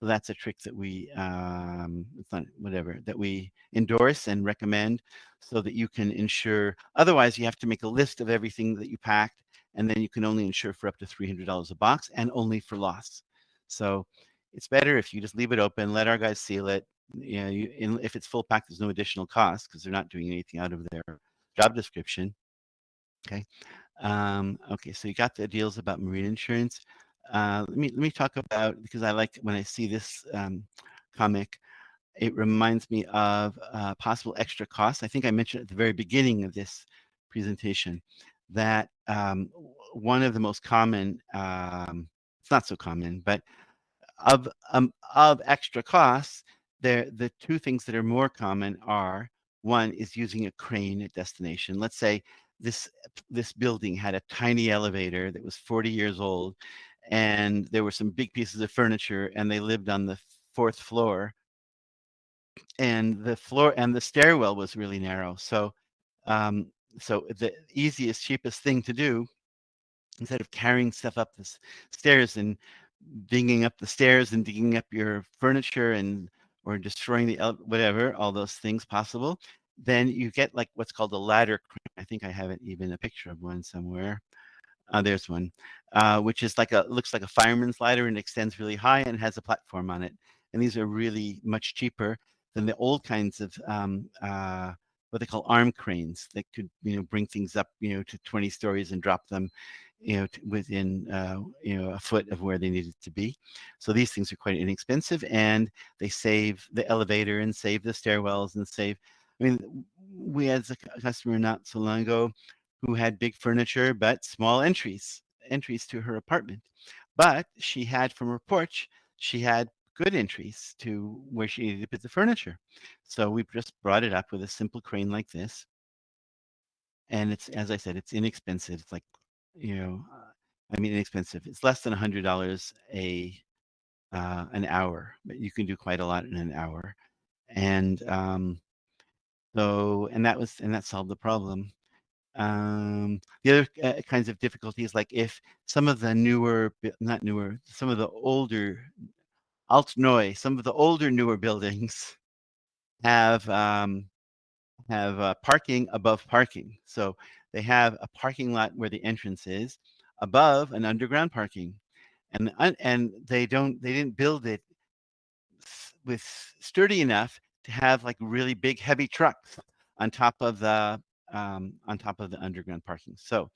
That's a trick that we, um, it's not whatever, that we endorse and recommend so that you can insure. Otherwise, you have to make a list of everything that you packed and then you can only insure for up to $300 a box and only for loss. So it's better if you just leave it open, let our guys seal it. You know, you, in, if it's full pack, there's no additional cost because they're not doing anything out of their job description. Okay. Um, okay, so you got the deals about marine insurance. Uh, let me let me talk about because I like when I see this um, comic. It reminds me of uh, possible extra costs. I think I mentioned at the very beginning of this presentation that um, one of the most common, um, it's not so common, but of um, of extra costs, there the two things that are more common are one is using a crane at destination. Let's say this this building had a tiny elevator that was 40 years old, and there were some big pieces of furniture, and they lived on the fourth floor, and the floor and the stairwell was really narrow. So um, so the easiest, cheapest thing to do, instead of carrying stuff up the stairs and digging up the stairs and digging up your furniture and or destroying the whatever, all those things possible, then you get like what's called a ladder. crane. I think I have it even a picture of one somewhere. Uh, there's one, uh, which is like a looks like a fireman's ladder and extends really high and has a platform on it. And these are really much cheaper than the old kinds of um, uh, what they call arm cranes that could you know bring things up you know to 20 stories and drop them you know within uh, you know a foot of where they needed to be so these things are quite inexpensive and they save the elevator and save the stairwells and save i mean we had a customer not so long ago who had big furniture but small entries entries to her apartment but she had from her porch she had good entries to where she needed to put the furniture. So we just brought it up with a simple crane like this. And it's, as I said, it's inexpensive. It's like, you know, uh, I mean, inexpensive. It's less than a hundred dollars a uh, an hour, but you can do quite a lot in an hour. And um, so, and that was, and that solved the problem. Um, the other uh, kinds of difficulties, like if some of the newer, not newer, some of the older Altneu, some of the older, newer buildings *laughs* have um, have uh, parking above parking. So they have a parking lot where the entrance is above an underground parking, and and they don't they didn't build it with sturdy enough to have like really big heavy trucks on top of the um, on top of the underground parking. So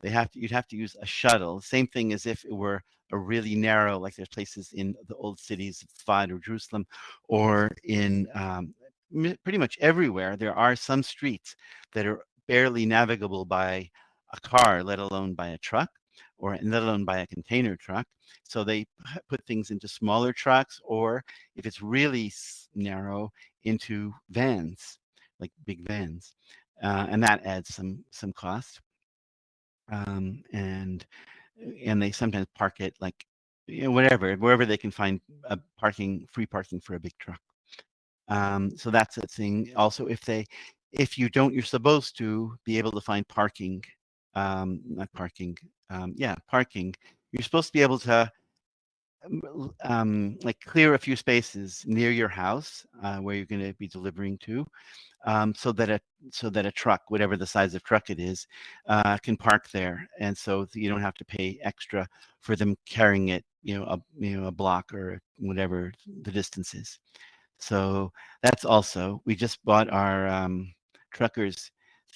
they have to, you'd have to use a shuttle. Same thing as if it were a really narrow, like there's places in the old cities of Sfad or Jerusalem, or in um, pretty much everywhere. There are some streets that are barely navigable by a car, let alone by a truck, or let alone by a container truck. So they put things into smaller trucks, or if it's really narrow, into vans, like big vans uh, and that adds some some cost. Um, and and they sometimes park it like you know, whatever wherever they can find a parking free parking for a big truck. Um, so that's a thing. Also, if they if you don't, you're supposed to be able to find parking. Um, not parking. Um, yeah, parking. You're supposed to be able to um, like clear a few spaces near your house uh, where you're going to be delivering to, um, so that a so that a truck, whatever the size of truck it is, uh, can park there, and so you don't have to pay extra for them carrying it, you know, a you know a block or whatever the distance is. So that's also we just bought our um, truckers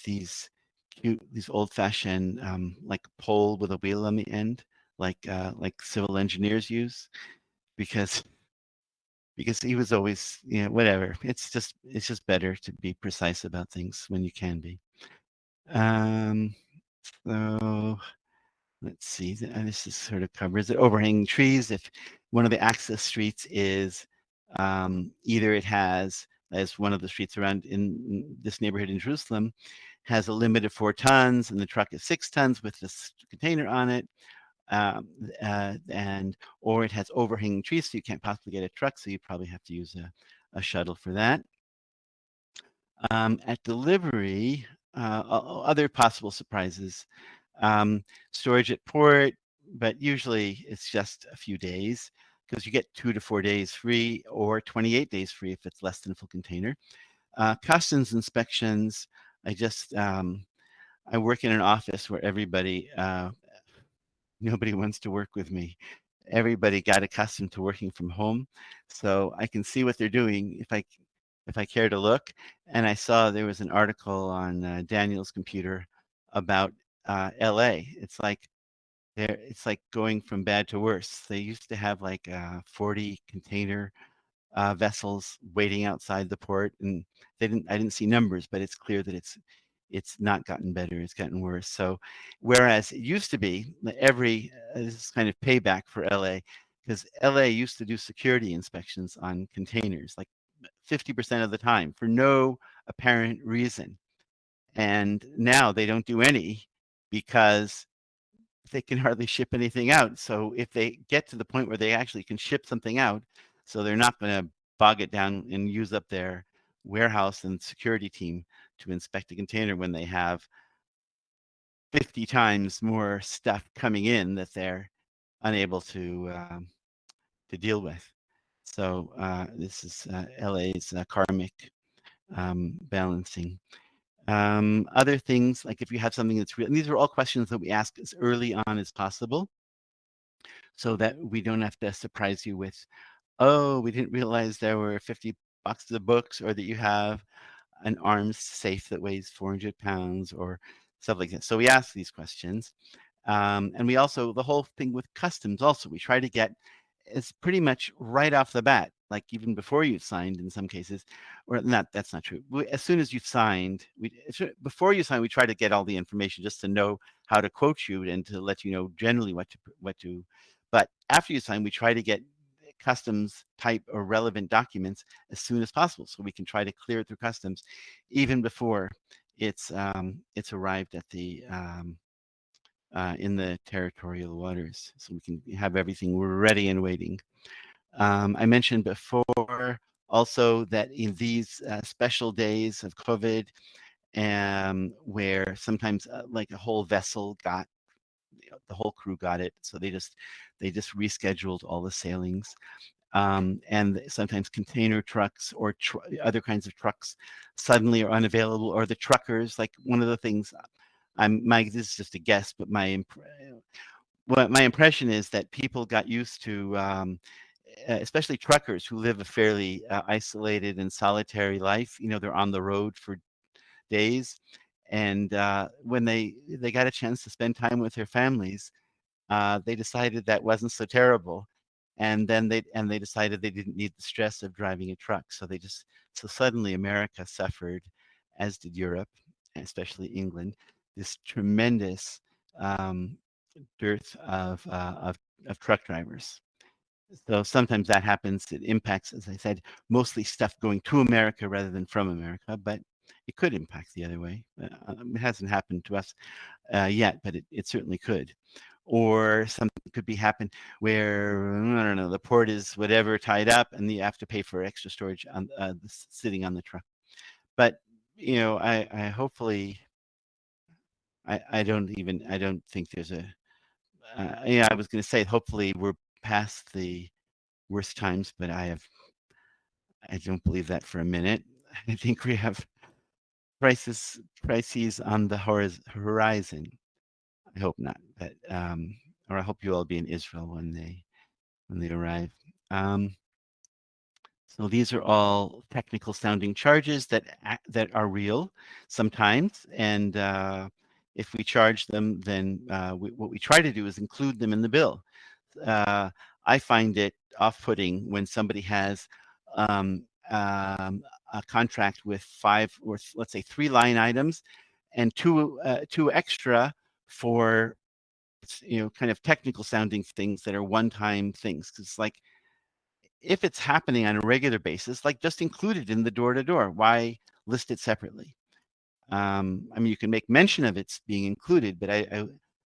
these cute these old-fashioned um, like pole with a wheel on the end, like uh, like civil engineers use, because because he was always, you know, whatever. It's just it's just better to be precise about things when you can be. Um, so let's see. And this is sort of covers it. Overhanging trees. If one of the access streets is um, either it has, as one of the streets around in this neighborhood in Jerusalem, has a limit of four tons, and the truck is six tons with this container on it, um, uh, and or it has overhanging trees, so you can't possibly get a truck, so you probably have to use a, a shuttle for that. Um, at delivery, uh, other possible surprises, um, storage at port, but usually it's just a few days because you get two to four days free or 28 days free if it's less than a full container. Uh, customs inspections, I just, um, I work in an office where everybody uh, nobody *laughs* wants to work with me. Everybody got accustomed to working from home. So I can see what they're doing if I if I care to look. And I saw there was an article on uh, Daniel's computer about uh, LA. It's like there it's like going from bad to worse. They used to have like uh, 40 container uh, vessels waiting outside the port and they didn't I didn't see numbers, but it's clear that it's it's not gotten better, it's gotten worse. So whereas it used to be every, uh, this is kind of payback for LA, because LA used to do security inspections on containers like 50% of the time for no apparent reason. And now they don't do any because they can *laughs* hardly ship anything out. So if they get to the point where they actually can ship something out, so they're not going to bog it down and use up their warehouse and security team to inspect a container when they have 50 times more stuff coming in that they're unable to um, to deal with. So uh, this is uh, LA's uh, karmic um, balancing. Um, other things, like if you have something that's real, and these are all questions that we ask as early on as possible so that we don't have to surprise you with, oh, we didn't realize there were 50 boxes of books or that you have an arms safe that weighs 400 pounds or stuff like that. So we ask these questions. Um, and we also, the whole thing with customs also, we try to get it's pretty much right off the bat, like even before you've signed in some cases, or not, that's not true. We, as soon as you've signed, we, before you sign, we try to get all the information just to know how to quote you and to let you know generally what to, what to, but after you sign, we try to get customs type or relevant documents as soon as possible so we can try to clear it through customs even before it's um, it's arrived at the um, uh, in the territorial waters so we can have everything ready and waiting. Um, I mentioned before also that in these uh, special days of COVID um, where sometimes uh, like a whole vessel got the whole crew got it so they just they just rescheduled all the sailings um, and sometimes container trucks or tr other kinds of trucks suddenly are unavailable or the truckers like one of the things i'm my this is just a guess but my imp my impression is that people got used to um, especially truckers who live a fairly uh, isolated and solitary life you know they're on the road for days and uh, when they they got a chance to spend time with their families uh, they decided that wasn't so terrible and then they and they decided they didn't need the stress of driving a truck so they just so suddenly america suffered as did europe especially england this tremendous um, dearth of, uh, of of truck drivers. So sometimes that happens it impacts as i said mostly stuff going to america rather than from america but it could impact the other way uh, it hasn't happened to us uh, yet but it, it certainly could or something could be happen where I don't know the port is whatever tied up and you have to pay for extra storage on uh, sitting on the truck. But you know, I, I hopefully I I don't even I don't think there's a uh, yeah I was going to say hopefully we're past the worst times, but I have I don't believe that for a minute. *laughs* I think we have crisis crises on the horizon. I hope not, but um, or I hope you all be in Israel when they when they arrive. Um, so these are all technical sounding charges that that are real sometimes, and uh, if we charge them, then uh, we, what we try to do is include them in the bill. Uh, I find it off-putting when somebody has um, um, a contract with five or let's say three line items and two uh, two extra for you know kind of technical sounding things that are one-time things because like if it's happening on a regular basis like just include it in the door-to-door. Why list it separately? Um, I mean you can make mention of it's being included but I I,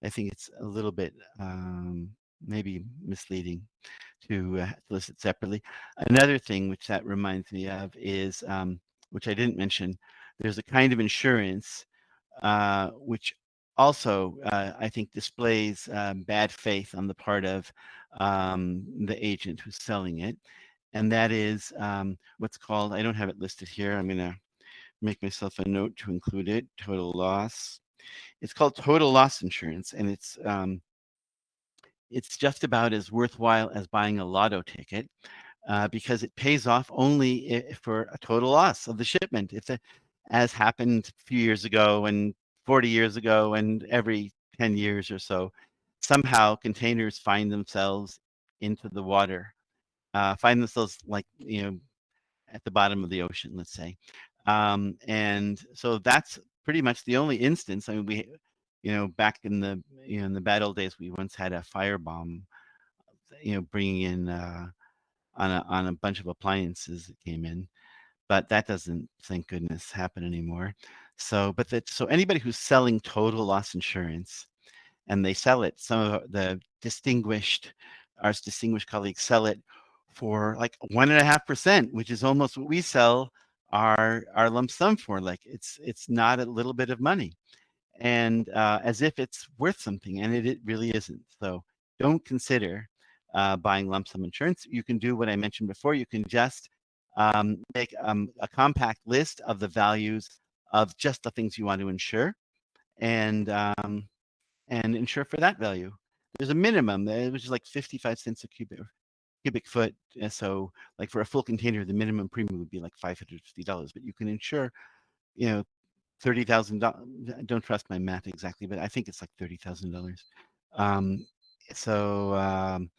I think it's a little bit um, maybe misleading to uh, list it separately. Another thing which that reminds me of is, um, which I didn't mention, there's a kind of insurance uh, which also uh, I think displays um, bad faith on the part of um, the agent who's selling it. And that is um, what's called, I don't have it listed here. I'm going to make myself a note to include it, total loss. It's called total loss insurance. And it's um, it's just about as worthwhile as buying a lotto ticket uh, because it pays off only for a total loss of the shipment. It's a, as happened a few years ago and 40 years ago and every 10 years or so, somehow containers find themselves into the water, uh, find themselves like, you know, at the bottom of the ocean, let's say. Um, and so that's pretty much the only instance. I mean, we you know, back in the you know in the bad old days, we once had a firebomb, you know, bringing in uh, on a on a bunch of appliances that came in, but that doesn't, thank goodness, happen anymore. So, but that so anybody who's selling total loss insurance, and they sell it, some of the distinguished, our distinguished colleagues sell it for like one and a half percent, which is almost what we sell our our lump sum for. Like it's it's not a little bit of money and uh, as if it's worth something, and it, it really isn't. So don't consider uh, buying lump sum insurance. You can do what I mentioned before. You can just um, make um, a compact list of the values of just the things you want to insure, and um, and insure for that value. There's a minimum, uh, which is like 55 cents a cubic cubic foot. Uh, so, like for a full container, the minimum premium would be like $550, but you can insure, you know, thirty thousand dollars. I don't trust my math exactly, but I think it's like thirty thousand dollars. Um, so um,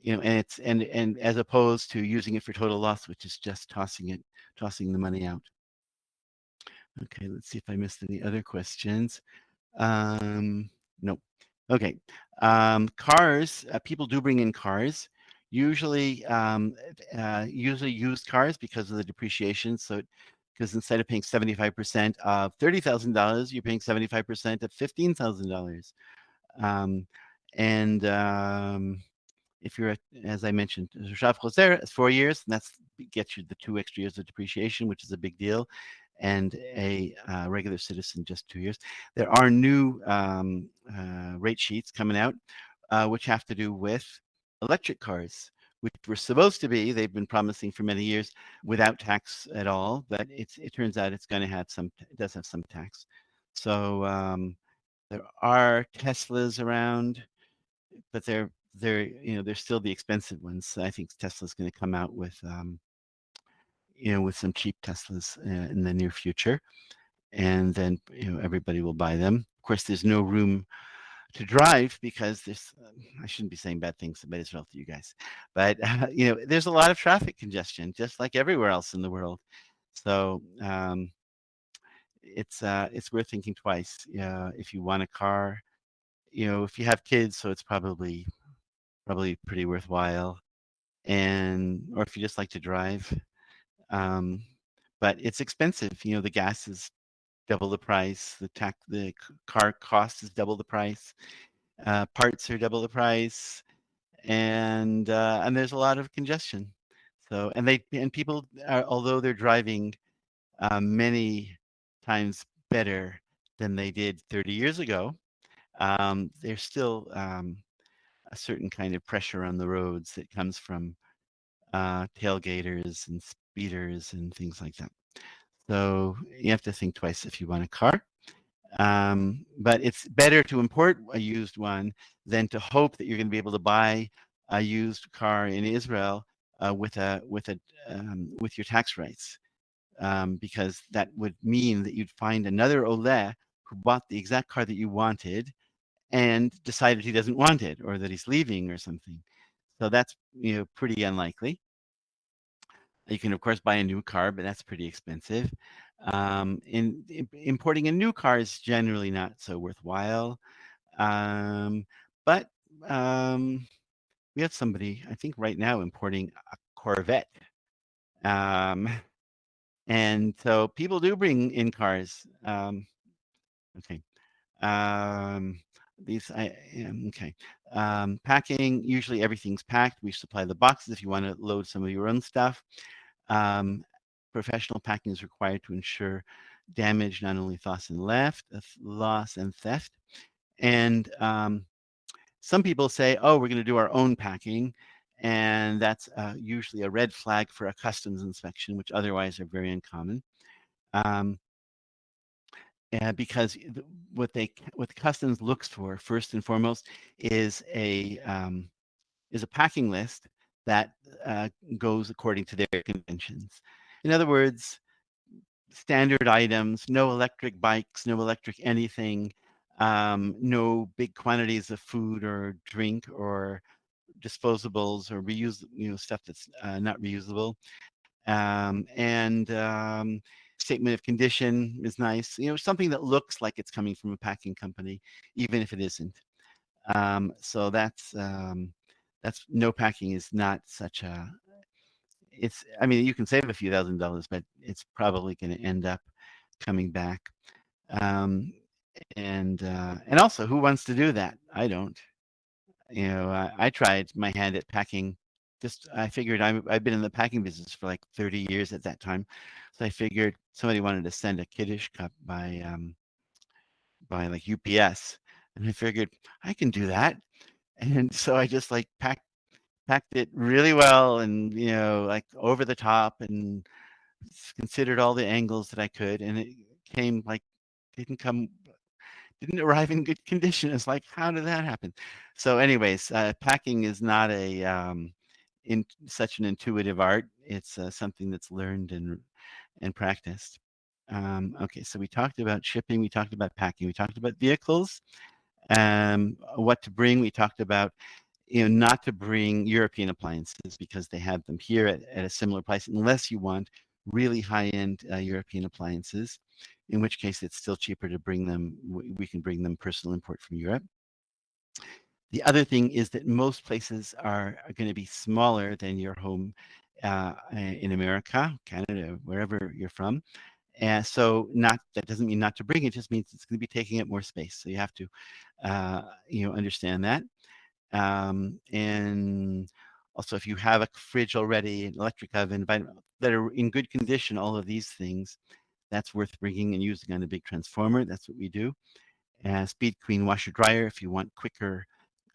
you know, and it's and and as opposed to using it for total loss, which is just tossing it, tossing the money out. Okay, let's see if I missed any other questions. Um, nope. Okay, um, cars. Uh, people do bring in cars. Usually, um, uh, usually used cars because of the depreciation. So it because instead of paying 75% of $30,000, you're paying 75% of $15,000. Um, and um, if you're, as I mentioned, it's four years, and that's gets you the two extra years of depreciation, which is a big deal, and a uh, regular citizen just two years. There are new um, uh, rate sheets coming out, uh, which have to do with electric cars which were supposed to be, they've been promising for many years, without tax at all. But it's, it turns out it's going to have some, it does have some tax. So um, there are Teslas around, but they're they're you know they're still the expensive ones. I think Tesla's going to come out with um, you know with some cheap Teslas uh, in the near future, and then you know everybody will buy them. Of course, there's no room to drive because there's um, I shouldn't be saying bad things about Israel to you guys, but uh, *laughs* you know there's a lot of traffic congestion just like everywhere else in the world. So um, it's uh, it's worth thinking twice. Uh, if you want a car, you know if you have kids, so it's probably probably pretty worthwhile, and or if you just like to drive. Um, but it's expensive. You know the gas is double the price. The tax, the car cost is double the price. Uh, parts are double the price, and uh, and there's a lot of congestion. So and they and people are although they're driving uh, many times better than they did 30 years ago, um, they're still um, a certain kind of pressure on the roads that comes from uh, tailgaters and speeders and things like that. So you have to think twice if you want a car. Um, but it's better to import a used one than to hope that you're going to be able to buy a used car in Israel uh, with a with a um, with your tax rights, um, because that would mean that you'd find another Oleh who bought the exact car that you wanted and decided he doesn't want it or that he's leaving or something. So that's you know pretty unlikely. You can of course buy a new car, but that's pretty expensive. Um, in, in, importing a new car is generally not so worthwhile. Um, but um, we have somebody, I think right now, importing a Corvette. Um, and so people do bring in cars. Um, okay. Um, these, I am, okay. Um, packing, usually everything's packed. We supply the boxes if you want to load some of your own stuff. Um, professional packing is required to ensure damage, not only loss and left, uh, loss and theft. And um, some people say, oh, we're going to do our own packing. And that's uh, usually a red flag for a customs inspection, which otherwise are very uncommon. Um, and because what they what customs looks for first and foremost is a um, is a packing list that uh, goes according to their conventions. In other words, standard items, no electric bikes, no electric anything, um, no big quantities of food or drink or disposables or reuse, you know, stuff that's uh, not reusable. Um, and um, statement of condition is nice, you know, something that looks like it's coming from a packing company, even if it isn't. Um, so that's um, that's no packing is not such a it's i mean you can save a few thousand dollars but it's probably going to end up coming back. Um, and uh, and also who wants to do that? I don't. You know I, I tried my hand at packing. Just i figured i i've been in the packing business for like 30 years at that time so i figured somebody wanted to send a kiddush cup by um by like ups and i figured i can do that and so i just like packed packed it really well and you know like over the top and considered all the angles that I could and it came like didn't come didn't arrive in good condition. It's like how did that happen? So anyways uh, packing is not a um, in such an intuitive art. It's uh, something that's learned and and practiced. Um, okay so we talked about shipping we talked about packing we talked about vehicles um, what to bring we talked about you know, not to bring European appliances because they have them here at, at a similar price, unless you want really high-end uh, European appliances, in which case it's still cheaper to bring them. We can bring them personal import from Europe. The other thing is that most places are, are going to be smaller than your home uh, in America, Canada, wherever you're from. And so not that doesn't mean not to bring it, just means it's going to be taking up more space. So you have to, uh, you know, understand that. Um, and also, if you have a fridge already, an electric oven, that are in good condition, all of these things, that's worth bringing and using on a big transformer. That's what we do. And speed clean washer dryer if you want quicker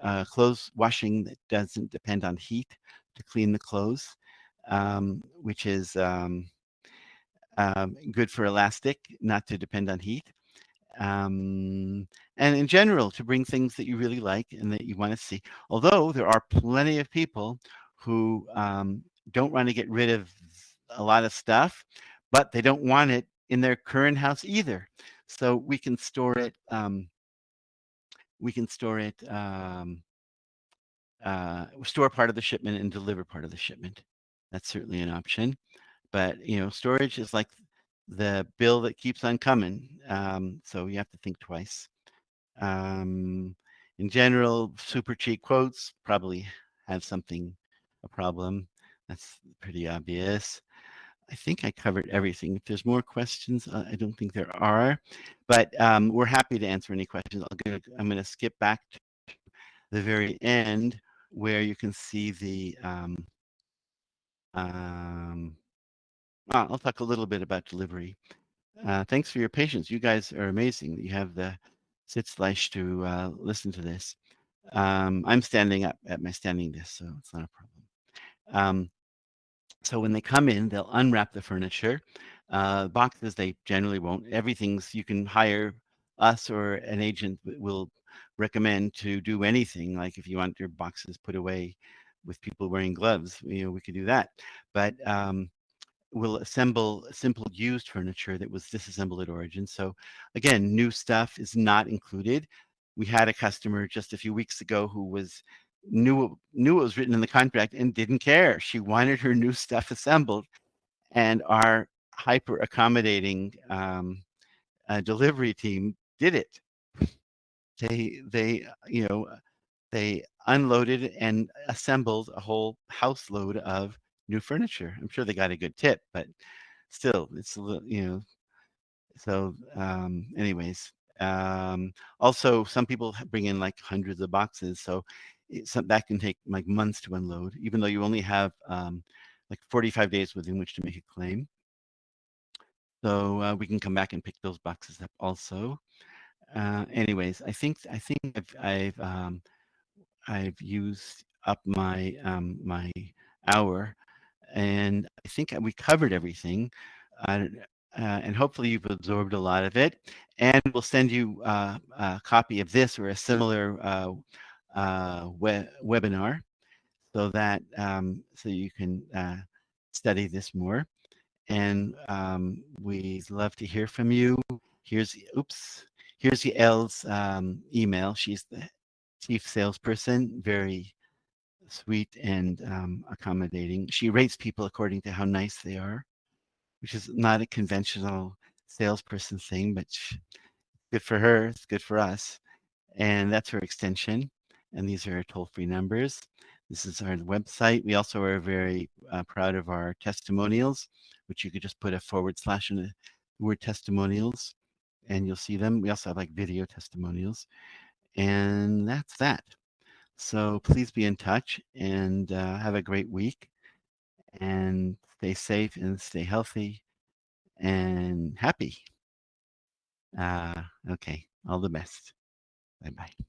uh, clothes washing that doesn't depend on heat to clean the clothes, um, which is um, um, good for elastic, not to depend on heat um, and in general to bring things that you really like and that you want to see. Although there are plenty of people who um, don't want to get rid of a lot of stuff, but they don't want it in their current house either. So we can store it. Um, we can store it. Um, uh, store part of the shipment and deliver part of the shipment. That's certainly an option. But you know, storage is like the bill that keeps on coming. Um, so you have to think twice. Um, in general, super cheap quotes probably have something, a problem. That's pretty obvious. I think I covered everything. If there's more questions, uh, I don't think there are, but um, we're happy to answer any questions. i am going to skip back to the very end where you can see the um, um, I'll talk a little bit about delivery. Uh, thanks for your patience. You guys are amazing. You have the Sitzfleisch to uh, listen to this. Um, I'm standing up at my standing desk, so it's not a problem. Um, so when they come in, they'll unwrap the furniture. Uh, boxes, they generally won't. Everything's, you can hire us or an agent will recommend to do anything. Like if you want your boxes put away with people wearing gloves, you know, we could do that. But um, we'll assemble simple used furniture that was disassembled at origin. So again, new stuff is not included. We had a customer just a few weeks ago who was knew knew it was written in the contract and didn't care. She *laughs* wanted her new stuff assembled, and our hyper accommodating um, uh, delivery team did it. They they you know they unloaded and assembled a whole house load of new furniture. I'm sure they got a good tip, but still, it's a little you know. So um, anyways, um, also some people bring in like hundreds of boxes, so some, that can take like months to unload, even though you only have um, like 45 days within which to make a claim. So uh, we can come back and pick those boxes up also. Uh, anyways, I think I think I've I've, um, I've used up my um, my hour, and I think we covered everything. Uh, uh, and hopefully you've absorbed a lot of it. And we'll send you uh, a copy of this or a similar uh, uh, we webinar so that um, so you can uh, study this more. And um, we'd love to hear from you. Here's, oops, here's Yael's um, email. She's the chief salesperson, very sweet and um, accommodating. She rates people according to how nice they are, which is not a conventional salesperson thing, but good for her. It's good for us. And that's her extension and these are toll-free numbers. This is our website. We also are very uh, proud of our testimonials, which you could just put a forward slash in the word testimonials and you'll see them. We also have like video testimonials and that's that. So please be in touch and uh, have a great week and stay safe and stay healthy and happy. Uh, okay, all the best. Bye-bye.